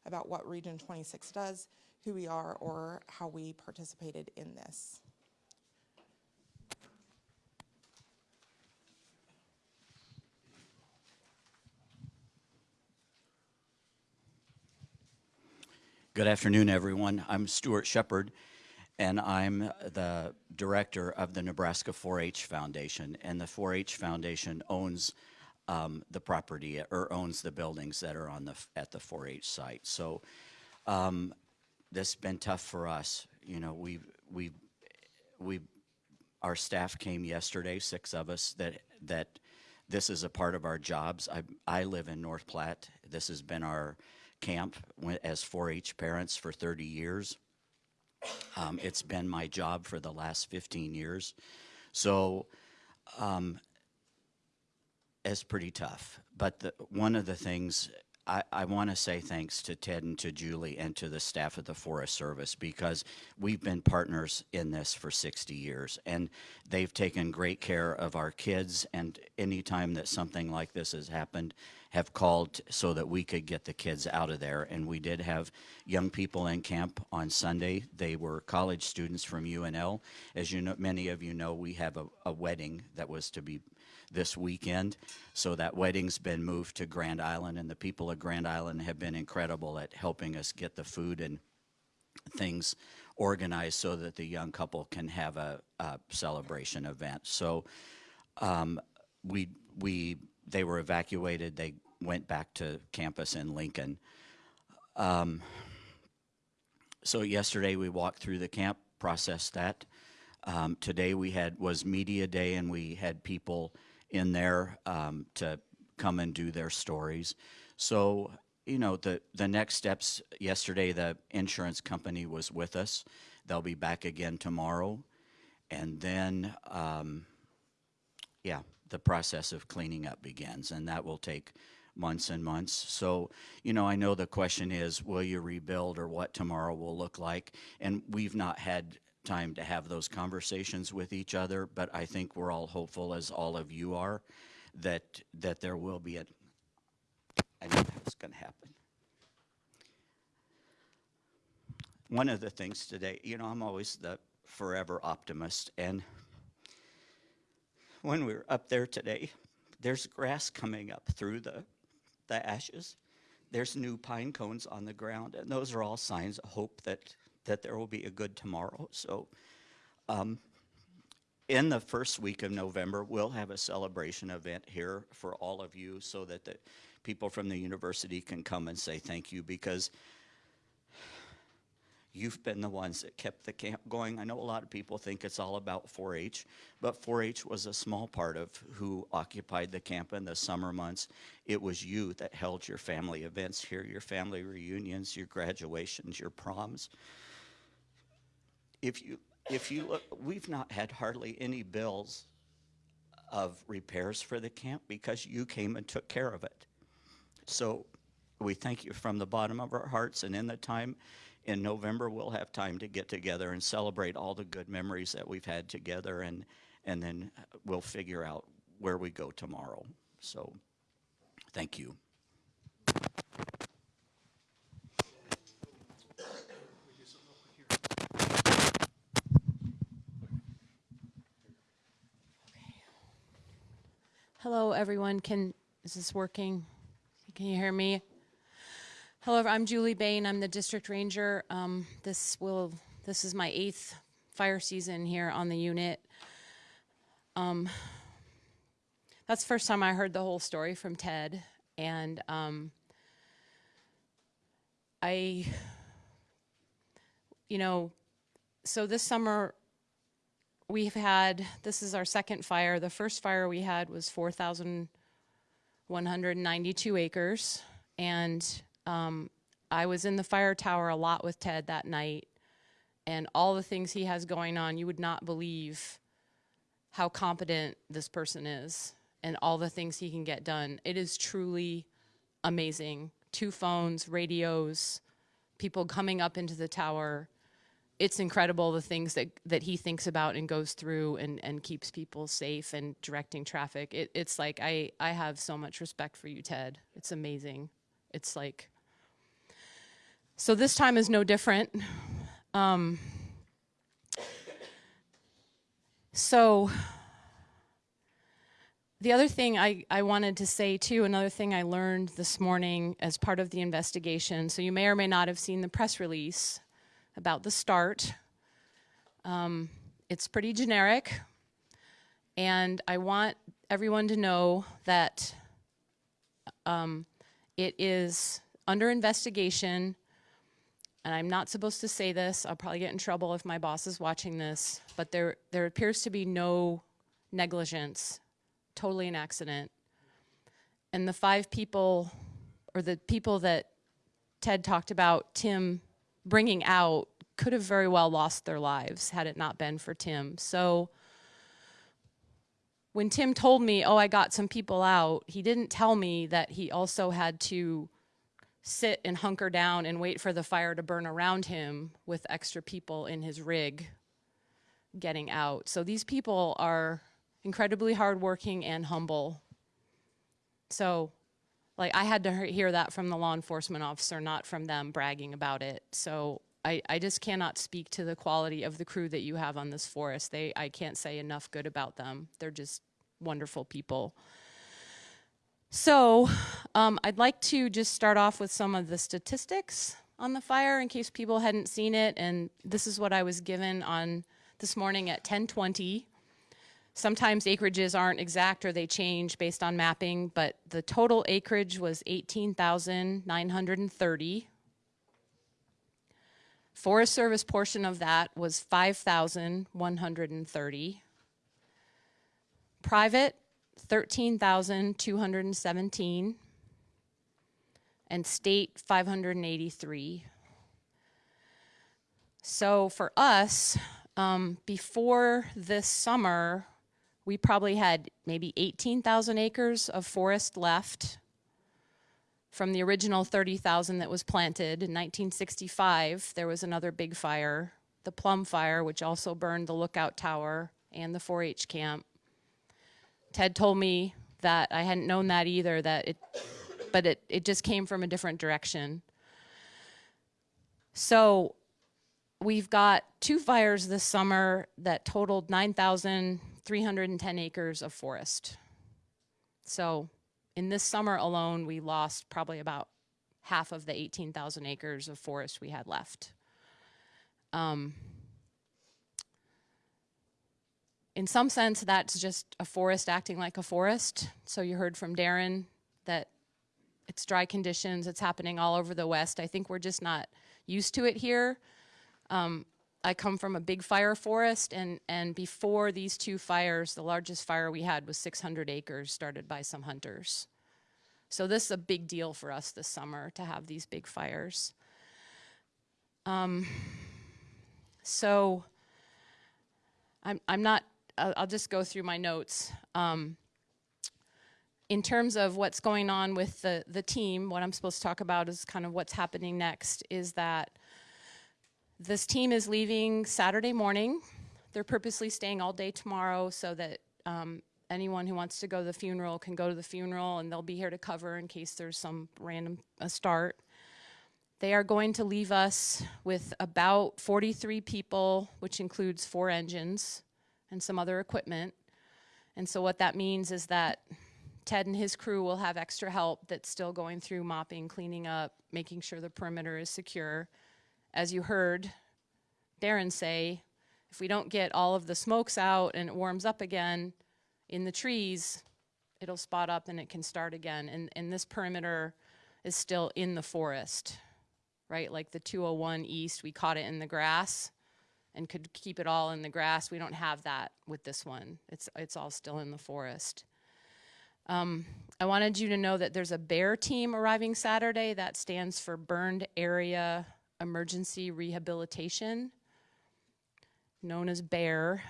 about what Region 26 does, who we are, or how we participated in this. Good afternoon, everyone. I'm Stuart Shepard, and I'm the director of the Nebraska 4-H Foundation. And the 4-H Foundation owns um, the property or owns the buildings that are on the at the 4-H site. So um, this has been tough for us. You know, we we we our staff came yesterday, six of us that that this is a part of our jobs. I I live in North Platte. This has been our camp as 4-H parents for 30 years. Um, it's been my job for the last 15 years. So um, it's pretty tough. But the, one of the things I, I want to say thanks to Ted and to Julie and to the staff of the Forest Service because we've been partners in this for 60 years and they've taken great care of our kids and anytime that something like this has happened have called so that we could get the kids out of there and we did have young people in camp on Sunday. They were college students from UNL. As you know, many of you know, we have a, a wedding that was to be this weekend. So that wedding's been moved to Grand Island, and the people of Grand Island have been incredible at helping us get the food and things organized so that the young couple can have a, a celebration event. So um, we we they were evacuated. They went back to campus in Lincoln. Um, so yesterday we walked through the camp, processed that. Um, today we had was media day, and we had people in there um, to come and do their stories. So you know the the next steps. Yesterday the insurance company was with us. They'll be back again tomorrow, and then um, yeah, the process of cleaning up begins, and that will take months and months. So, you know, I know the question is, will you rebuild or what tomorrow will look like? And we've not had time to have those conversations with each other, but I think we're all hopeful, as all of you are, that that there will be a. I knew that was going to happen. One of the things today, you know, I'm always the forever optimist, and when we were up there today, there's grass coming up through the, the ashes. There's new pine cones on the ground, and those are all signs of hope that, that there will be a good tomorrow. So, um, in the first week of November, we'll have a celebration event here for all of you so that the people from the university can come and say thank you because You've been the ones that kept the camp going. I know a lot of people think it's all about 4 H, but 4 H was a small part of who occupied the camp in the summer months. It was you that held your family events here, your family reunions, your graduations, your proms. If you, if you look, we've not had hardly any bills of repairs for the camp because you came and took care of it. So we thank you from the bottom of our hearts and in the time in November, we'll have time to get together and celebrate all the good memories that we've had together, and, and then we'll figure out where we go tomorrow. So, thank you. Hello, everyone. Can is this working? Can you hear me? Hello, I'm Julie Bain. I'm the district ranger. Um, this will this is my eighth fire season here on the unit. Um, that's the first time I heard the whole story from Ted, and um, I, you know, so this summer we've had this is our second fire. The first fire we had was four thousand one hundred ninety-two acres, and um, I was in the fire tower a lot with Ted that night, and all the things he has going on, you would not believe how competent this person is and all the things he can get done. It is truly amazing. Two phones, radios, people coming up into the tower. It's incredible the things that, that he thinks about and goes through and, and keeps people safe and directing traffic. It, it's like, I, I have so much respect for you, Ted. It's amazing. It's like, so this time is no different. Um, so the other thing I, I wanted to say too, another thing I learned this morning as part of the investigation, so you may or may not have seen the press release about the start. Um, it's pretty generic, and I want everyone to know that um, it is under investigation and I'm not supposed to say this, I'll probably get in trouble if my boss is watching this, but there, there appears to be no negligence, totally an accident. And the five people, or the people that Ted talked about, Tim bringing out, could have very well lost their lives had it not been for Tim. So when Tim told me, oh, I got some people out, he didn't tell me that he also had to sit and hunker down and wait for the fire to burn around him with extra people in his rig getting out. So these people are incredibly hardworking and humble. So, like, I had to hear that from the law enforcement officer, not from them bragging about it. So, I, I just cannot speak to the quality of the crew that you have on this forest. They, I can't say enough good about them. They're just wonderful people. So, um, I'd like to just start off with some of the statistics on the fire in case people hadn't seen it. And this is what I was given on this morning at 1020. Sometimes acreages aren't exact or they change based on mapping, but the total acreage was 18,930. Forest Service portion of that was 5,130. Private, 13,217. And state, 583. So for us, um, before this summer, we probably had maybe 18,000 acres of forest left from the original 30,000 that was planted in 1965. There was another big fire, the Plum Fire, which also burned the lookout tower and the 4-H camp. Ted told me that I hadn't known that either, that it, but it, it just came from a different direction. So we've got two fires this summer that totaled 9,310 acres of forest. So in this summer alone, we lost probably about half of the 18,000 acres of forest we had left. Um, in some sense, that's just a forest acting like a forest. So you heard from Darren that it's dry conditions, it's happening all over the West. I think we're just not used to it here. Um, I come from a big fire forest, and, and before these two fires, the largest fire we had was 600 acres started by some hunters. So this is a big deal for us this summer to have these big fires. Um, so I'm, I'm not, I'll, I'll just go through my notes. Um, in terms of what's going on with the, the team, what I'm supposed to talk about is kind of what's happening next is that this team is leaving Saturday morning. They're purposely staying all day tomorrow so that um, anyone who wants to go to the funeral can go to the funeral and they'll be here to cover in case there's some random start. They are going to leave us with about 43 people, which includes four engines and some other equipment. And so what that means is that Ted and his crew will have extra help that's still going through mopping, cleaning up, making sure the perimeter is secure. As you heard Darren say, if we don't get all of the smokes out and it warms up again in the trees, it'll spot up and it can start again. And, and this perimeter is still in the forest, right? Like the 201 east, we caught it in the grass and could keep it all in the grass. We don't have that with this one. It's, it's all still in the forest. Um, I wanted you to know that there's a BAER team arriving Saturday. That stands for Burned Area Emergency Rehabilitation, known as BAER.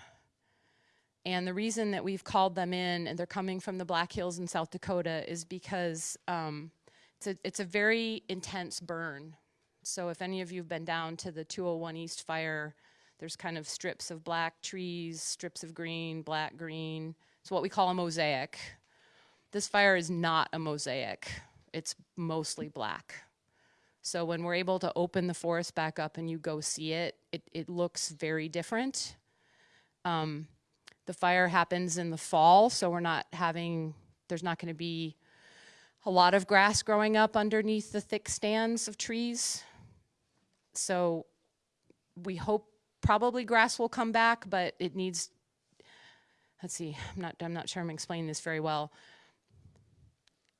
And the reason that we've called them in, and they're coming from the Black Hills in South Dakota, is because um, it's, a, it's a very intense burn. So if any of you have been down to the 201 East fire, there's kind of strips of black trees, strips of green, black, green. It's what we call a mosaic. This fire is not a mosaic. It's mostly black. So when we're able to open the forest back up and you go see it, it, it looks very different. Um, the fire happens in the fall, so we're not having, there's not going to be a lot of grass growing up underneath the thick stands of trees. So we hope probably grass will come back, but it needs, let's see, I'm not, I'm not sure I'm explaining this very well.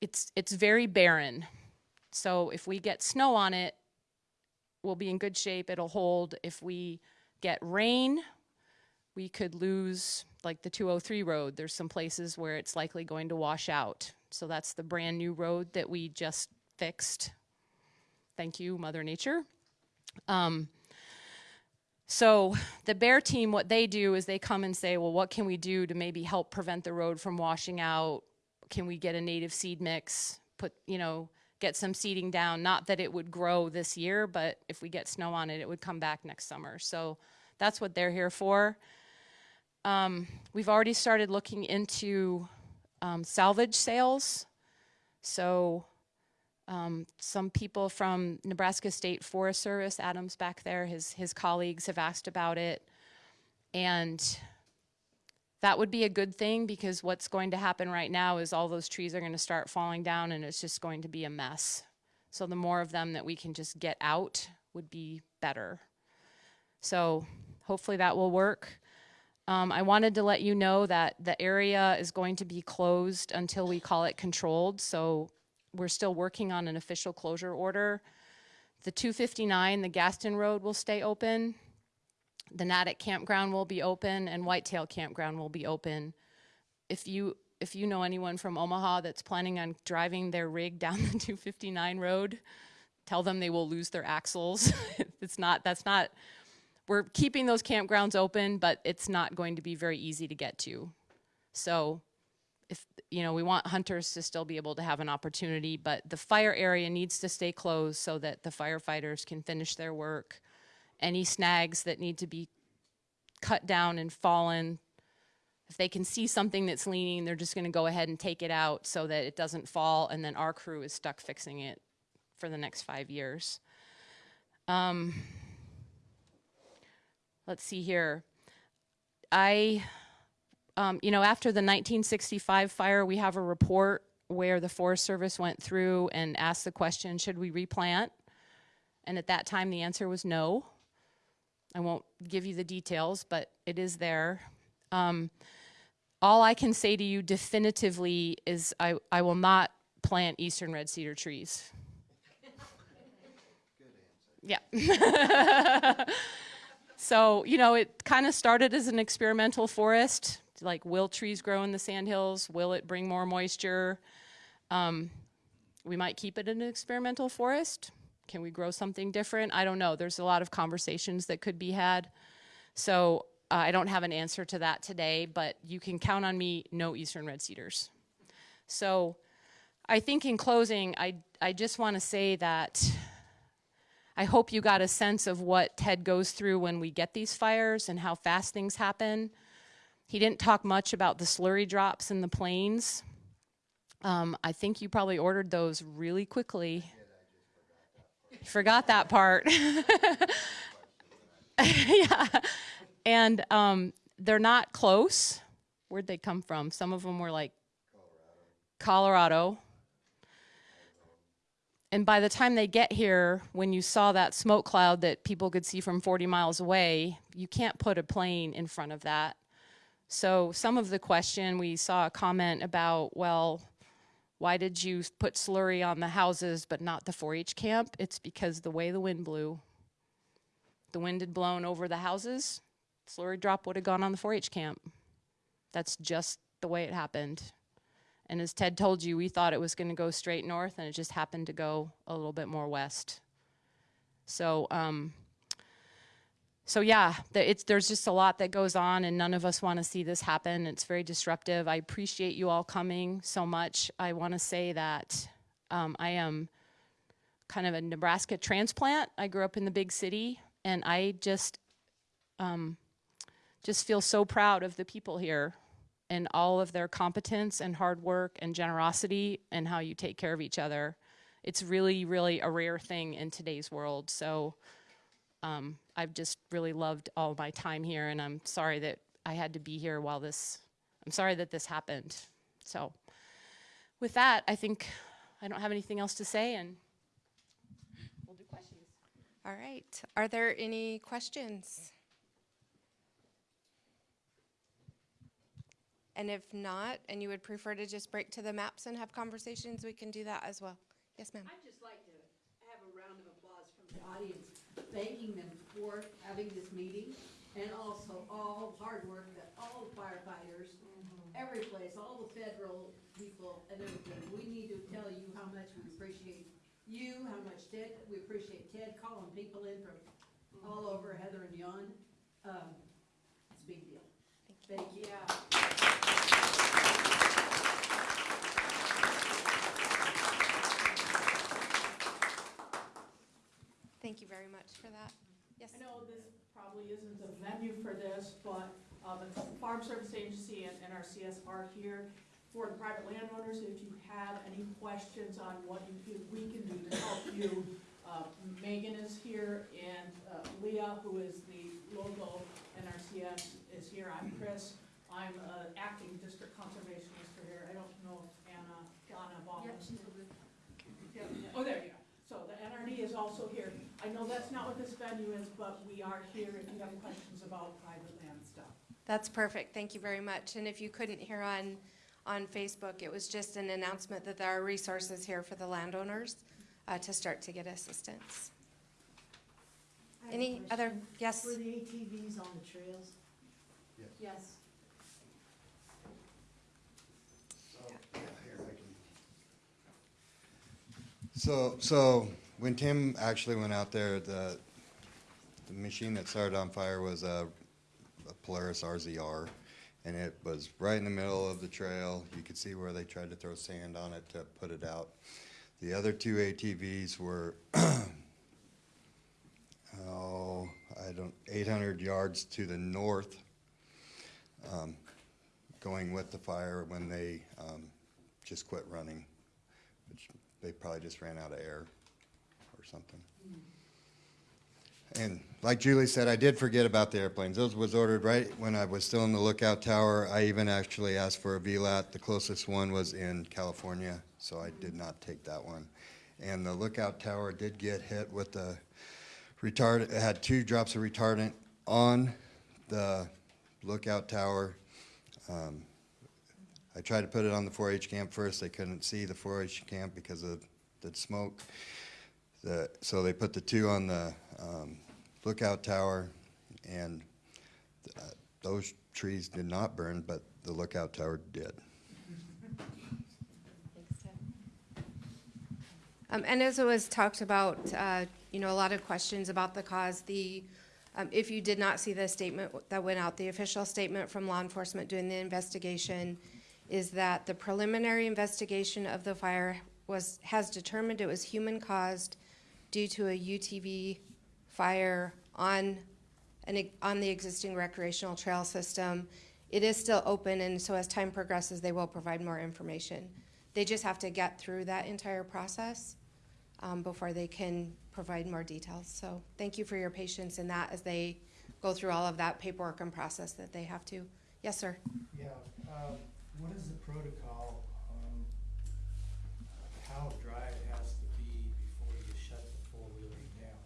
It's, it's very barren. So if we get snow on it, we'll be in good shape, it'll hold. If we get rain, we could lose like the 203 road. There's some places where it's likely going to wash out. So that's the brand new road that we just fixed. Thank you, Mother Nature. Um, so the BAER team, what they do is they come and say, well, what can we do to maybe help prevent the road from washing out? Can we get a native seed mix? Put, you know, get some seeding down. Not that it would grow this year, but if we get snow on it, it would come back next summer. So that's what they're here for. Um, we've already started looking into um, salvage sales. So um, some people from Nebraska State Forest Service, Adams back there, his his colleagues have asked about it, and that would be a good thing because what's going to happen right now is all those trees are going to start falling down, and it's just going to be a mess. So the more of them that we can just get out would be better. So hopefully that will work. Um, I wanted to let you know that the area is going to be closed until we call it controlled. So we're still working on an official closure order. The 259, the Gaston Road will stay open. The Natick Campground will be open and Whitetail Campground will be open. If you if you know anyone from Omaha that's planning on driving their rig down the 259 road, tell them they will lose their axles. it's not that's not we're keeping those campgrounds open, but it's not going to be very easy to get to. So if, you know, we want hunters to still be able to have an opportunity, but the fire area needs to stay closed so that the firefighters can finish their work. Any snags that need to be cut down and fallen, if they can see something that's leaning, they're just gonna go ahead and take it out so that it doesn't fall, and then our crew is stuck fixing it for the next five years. Um, let's see here. I, um, you know, after the 1965 fire, we have a report where the Forest Service went through and asked the question, should we replant? And at that time, the answer was no. I won't give you the details, but it is there. Um, all I can say to you definitively is I, I will not plant eastern red cedar trees. Good Yeah. So, you know, it kind of started as an experimental forest. Like, will trees grow in the sandhills? Will it bring more moisture? Um, we might keep it an experimental forest. Can we grow something different? I don't know. There's a lot of conversations that could be had. So, uh, I don't have an answer to that today, but you can count on me no eastern red cedars. So, I think in closing, I, I just want to say that I hope you got a sense of what Ted goes through when we get these fires and how fast things happen. He didn't talk much about the slurry drops in the plains. Um, I think you probably ordered those really quickly. Forgot that part. yeah. And um, they're not close. Where'd they come from? Some of them were like Colorado. Colorado. And by the time they get here, when you saw that smoke cloud that people could see from 40 miles away, you can't put a plane in front of that. So some of the question, we saw a comment about, well, why did you put slurry on the houses but not the 4-H camp? It's because the way the wind blew. The wind had blown over the houses, slurry drop would have gone on the 4-H camp. That's just the way it happened. And as Ted told you, we thought it was going to go straight north, and it just happened to go a little bit more west. So, um, so yeah, it's, there's just a lot that goes on, and none of us want to see this happen. It's very disruptive. I appreciate you all coming so much. I want to say that um, I am kind of a Nebraska transplant. I grew up in the big city, and I just um, just feel so proud of the people here and all of their competence and hard work and generosity and how you take care of each other. It's really, really a rare thing in today's world. So um, I've just really loved all my time here, and I'm sorry that I had to be here while this, I'm sorry that this happened. So with that, I think I don't have anything else to say, and we'll do questions. All right. Are there any questions? And if not, and you would prefer to just break to the maps and have conversations, we can do that as well. Yes, ma'am. I'd just like to have a round of applause from the audience, thanking them for having this meeting, and also all the hard work that all the firefighters, every place, all the federal people and everything. We need to tell you how much we appreciate you, how much Ted, we appreciate Ted calling people in from all over, Heather and beyond. Um, it's a big deal. Thank you. much for that. Yes. I know this probably isn't the venue for this, but uh, the Farm Service Agency and NRCS are here for the private landowners. If you have any questions on what you, we can do to help you, uh, Megan is here and uh, Leah, who is the local NRCS, is here. I'm Chris. I'm uh, acting district conservationist here. I don't know if Anna, Donna Baldwin. Yep, she's a good. Yep. Oh, there you go. So the NRD is also here. I know that's not what this venue is, but we are here if you have questions about private land stuff. That's perfect, thank you very much. And if you couldn't hear on, on Facebook, it was just an announcement that there are resources here for the landowners uh, to start to get assistance. I have a Any other, question. yes? Were the ATVs on the trails? Yes. Yes. So, so when Tim actually went out there, the, the machine that started on fire was a, a Polaris RZR. And it was right in the middle of the trail. You could see where they tried to throw sand on it to put it out. The other two ATVs were, oh, I don't, 800 yards to the north, um, going with the fire when they um, just quit running, which they probably just ran out of air something. And like Julie said, I did forget about the airplanes. Those was ordered right when I was still in the lookout tower. I even actually asked for a VLAT. The closest one was in California, so I did not take that one. And the lookout tower did get hit with the retardant. it had two drops of retardant on the lookout tower. Um, I tried to put it on the 4-H camp first. They couldn't see the 4-H camp because of the smoke. The, so they put the two on the um, lookout tower, and uh, those trees did not burn, but the lookout tower did. Um, and as it was talked about, uh, you know, a lot of questions about the cause, the, um, if you did not see the statement that went out, the official statement from law enforcement doing the investigation is that the preliminary investigation of the fire was, has determined it was human-caused due to a UTV fire on an, on the existing recreational trail system. It is still open, and so as time progresses, they will provide more information. They just have to get through that entire process um, before they can provide more details. So thank you for your patience in that as they go through all of that paperwork and process that they have to. Yes, sir. Yeah, um, what is the protocol on how dry it has to be before you shut the four-wheelers down?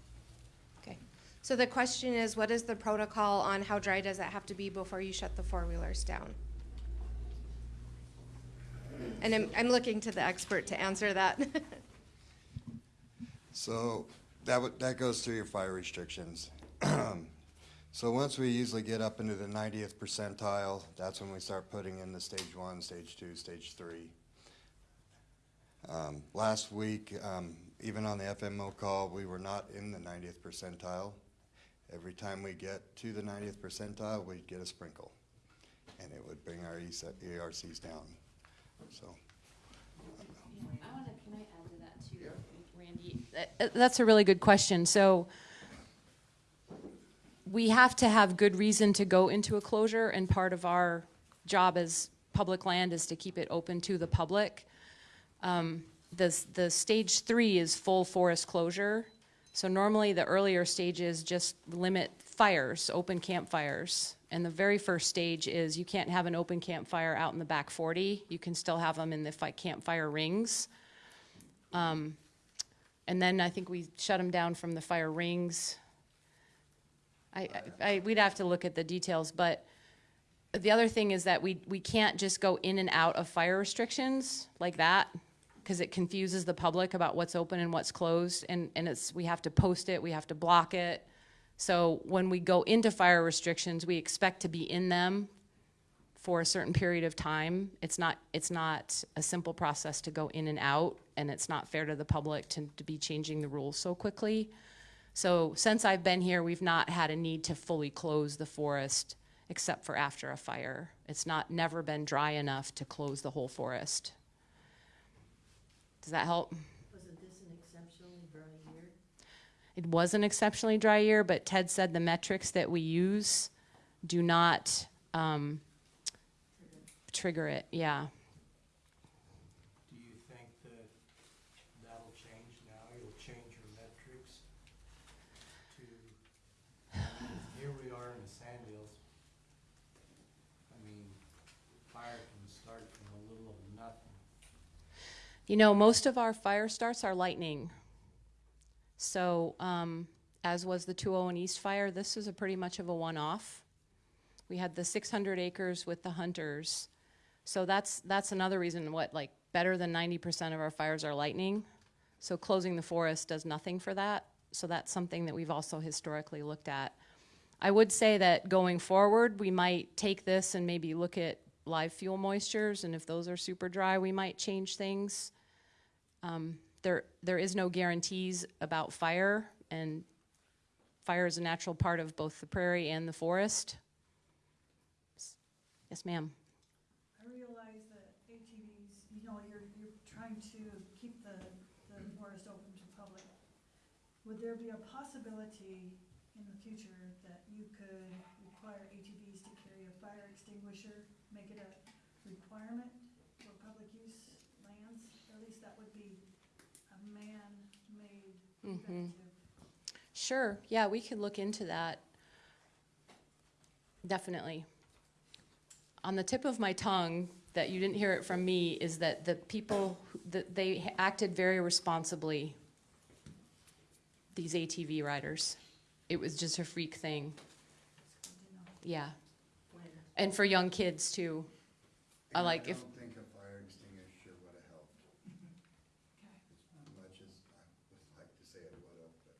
Okay. So the question is, what is the protocol on how dry does it have to be before you shut the four-wheelers down? And I'm, I'm looking to the expert to answer that. So that that goes through your fire restrictions. So once we usually get up into the 90th percentile, that's when we start putting in the stage one, stage two, stage three. Um, Last week, um, even on the FMO call, we were not in the 90th percentile. Every time we get to the 90th percentile, we'd get a sprinkle, and it would bring our ERCs down, so. I wanna, can I add to that too, Randy? Uh, That's a really good question. So we have to have good reason to go into a closure, and part of our job as public land is to keep it open to the public. Um, The, the stage three is full forest closure. So normally, the earlier stages just limit fires, open campfires. And the very first stage is you can't have an open campfire out in the back 40. You can still have them in the fi- campfire rings. Um, And then I think we shut them down from the fire rings. I, I, I- we'd have to look at the details, but the other thing is that we, we can't just go in and out of fire restrictions like that, because it confuses the public about what's open and what's closed, and, and it's, we have to post it, we have to block it. So when we go into fire restrictions, we expect to be in them for a certain period of time. It's not, it's not a simple process to go in and out, and it's not fair to the public to, to be changing the rules so quickly. So since I've been here, we've not had a need to fully close the forest except for after a fire. It's not, never been dry enough to close the whole forest. Does that help? Wasn't this an exceptionally dry year? It was an exceptionally dry year, but Ted said the metrics that we use do not um, trigger it. Yeah. You know, most of our fire starts are lightning. So, um, as was the 201 East fire, this is a pretty much of a one-off. We had the 600 acres with the hunters. So that's, that's another reason what, like, better than 90% of our fires are lightning. So closing the forest does nothing for that. So that's something that we've also historically looked at. I would say that going forward, we might take this and maybe look at live fuel moistures, and if those are super dry, we might change things. Um, there, there is no guarantees about fire, and fire is a natural part of both the prairie and the forest. Yes, ma'am. I realize that ATVs, you know, you're, you're trying to keep the, the forest open to public. Would there be a possibility in the future that you could require ATVs to carry a fire extinguisher? Make it a requirement for public use lands? At least that would be a man-made Sure, yeah, we could look into that. Definitely. On the tip of my tongue, that you didn't hear it from me, is that the people, that they acted very responsibly, these ATV riders. It was just a freak thing, yeah. And for young kids too. I like if, I don't think a fire extinguisher would have helped. As much as I would like to say it would have, but.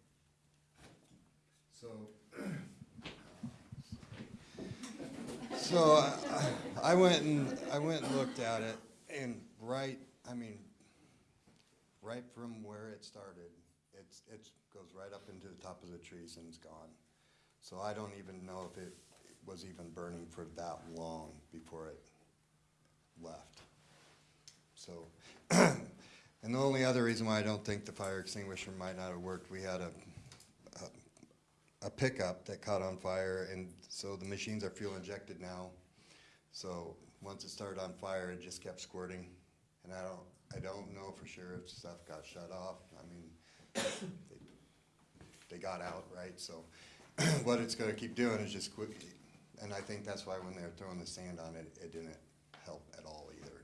So. So I- went and, I went and looked at it and right, I mean, right from where it started, it's, it's, goes right up into the top of the trees and it's gone. So I don't even know if it was even burning for that long before it left. So, and the only other reason why I don't think the fire extinguisher might not have worked, we had a, a, pickup that caught on fire, and so the machines are fuel injected now. So, once it started on fire, it just kept squirting, and I don't, I don't know for sure if stuff got shut off, I mean, they, they got out, right, so, what it's gonna keep doing is just quick, and I think that's why when they were throwing the sand on it, it didn't help at all either.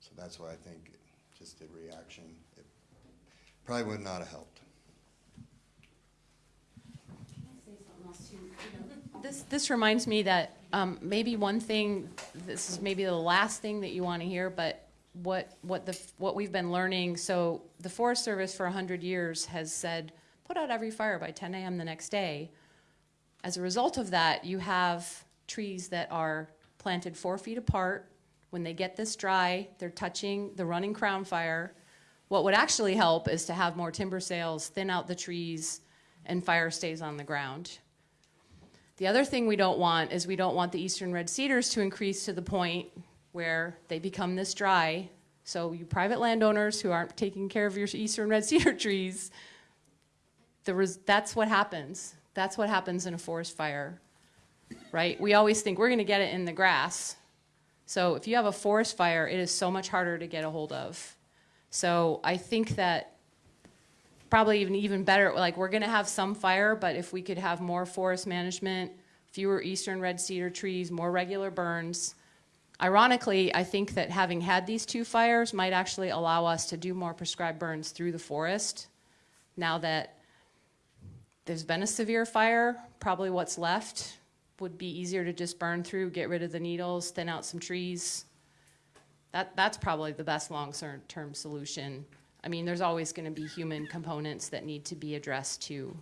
So that's why I think just the reaction, it probably would not have helped. This, this reminds me that um, maybe one thing, this is maybe the last thing that you want to hear, but what, what the, what we've been learning, so the Forest Service for 100 years has said, put out every fire by 10 AM the next day. As a result of that, you have trees that are planted four feet apart. When they get this dry, they're touching the running crown fire. What would actually help is to have more timber sales, thin out the trees, and fire stays on the ground. The other thing we don't want is we don't want the eastern red cedars to increase to the point where they become this dry. So you private landowners who aren't taking care of your eastern red cedar trees, that's what happens. That's what happens in a forest fire, right? We always think we're going to get it in the grass. So if you have a forest fire, it is so much harder to get a hold of. So I think that probably even even better like we're going to have some fire but if we could have more forest management fewer eastern red cedar trees more regular burns. Ironically i think that having had these two fires might actually allow us to do more prescribed burns through the forest. Now that there's been a severe fire probably what's left would be easier to just burn through get rid of the needles thin out some trees. That, that's probably the best long-term solution I mean, there's always going to be human components that need to be addressed too.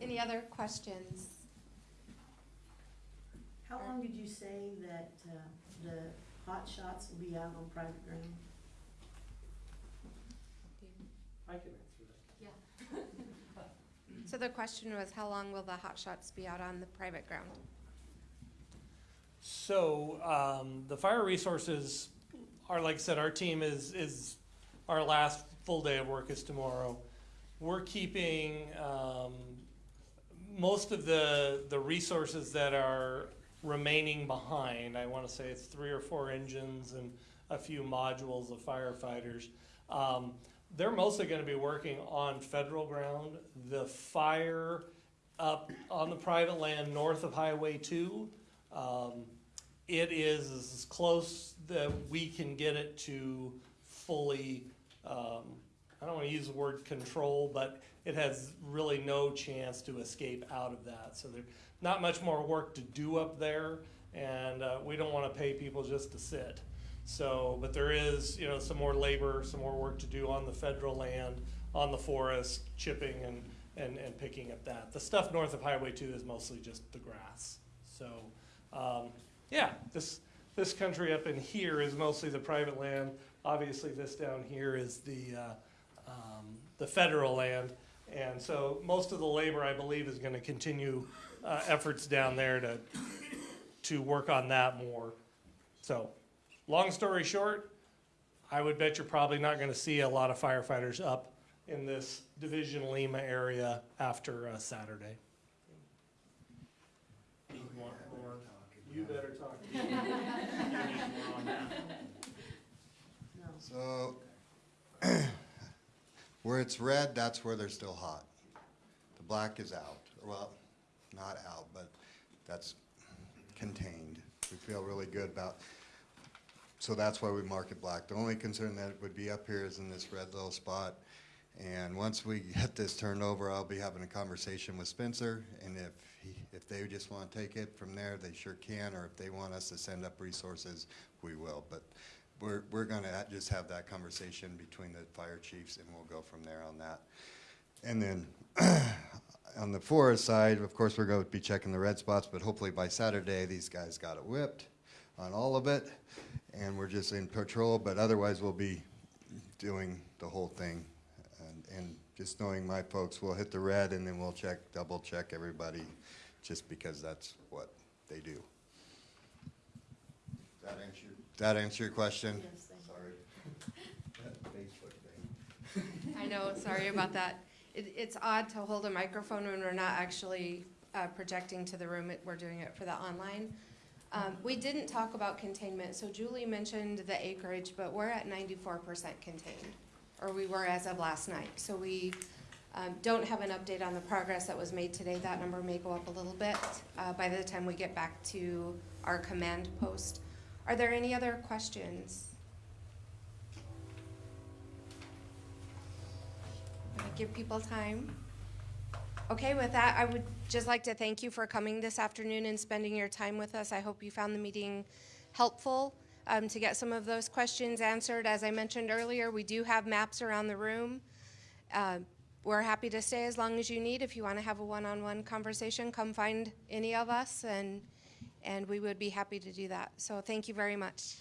Any other questions? How long did you say that uh, the hot shots will be out on private ground? I can answer that. Yeah. so the question was, how long will the hot shots be out on the private ground? So um, the fire resources are, like I said, our team is is our last full day of work is tomorrow. We're keeping um, most of the, the resources that are remaining behind, I want to say it's three or four engines and a few modules of firefighters. Um, they're mostly going to be working on federal ground. The fire up on the private land north of Highway 2, um, it is as close that we can get it to fully, um, I don't want to use the word control, but it has really no chance to escape out of that. So there's not much more work to do up there, and uh, we don't want to pay people just to sit. So, but there is, you know, some more labor, some more work to do on the federal land, on the forest, chipping and, and, and picking up that. The stuff north of Highway 2 is mostly just the grass. So, um, yeah, this, this country up in here is mostly the private land. Obviously, this down here is the, uh, um, the federal land. And so most of the labor, I believe, is gonna continue, uh, efforts down there to, to work on that more. So, long story short, I would bet you're probably not gonna see a lot of firefighters up in this Division Lima area after, uh, Saturday. You want more? You better talk. On that. So, where it's red, that's where they're still hot. The black is out, well, not out, but that's contained. We feel really good about, so that's why we mark it black. The only concern that would be up here is in this red little spot. And once we get this turned over, I'll be having a conversation with Spencer, and if if they just wanna take it from there, they sure can, or if they want us to send up resources, we will. But we're, we're gonna just have that conversation between the fire chiefs, and we'll go from there on that. And then, on the forest side, of course, we're gonna be checking the red spots, but hopefully by Saturday, these guys got it whipped on all of it, and we're just in patrol, but otherwise, we'll be doing the whole thing. And, and just knowing my folks, we'll hit the red, and then we'll check, double check everybody, just because that's what they do. That answer, that answer your question? Yes, thank. Sorry. Facebook thing. I know, sorry about that. It, it's odd to hold a microphone when we're not actually uh, projecting to the room. It- We're doing it for the online. Um, We didn't talk about containment, so Julie mentioned the acreage, but we're at ninety-four percent contained, or we were as of last night. So we um, don't have an update on the progress that was made today. That number may go up a little bit uh, by the time we get back to our command post. Are there any other questions? Give people time. Okay, with that, I would just like to thank you for coming this afternoon and spending your time with us. I hope you found the meeting helpful um, to get some of those questions answered. As I mentioned earlier, we do have maps around the room. Uh, We're happy to stay as long as you need. If you want to have a one-on-one conversation, come find any of us, and, and we would be happy to do that. So thank you very much.